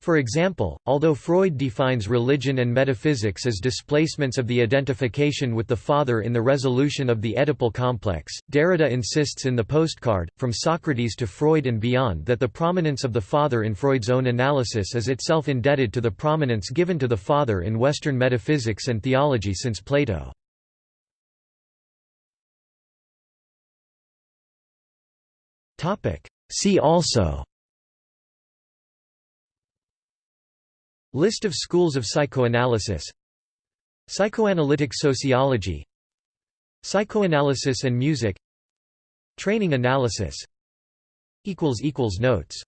A: For example, although Freud defines religion and metaphysics as displacements of the identification with the father in the resolution of the Oedipal complex, Derrida insists in the postcard, From Socrates to Freud and Beyond that the prominence of the father in Freud's own analysis is itself indebted to the prominence given to the father in Western metaphysics and theology since Plato. See also List of schools of psychoanalysis. Psychoanalytic sociology. Psychoanalysis and music. Training analysis. Notes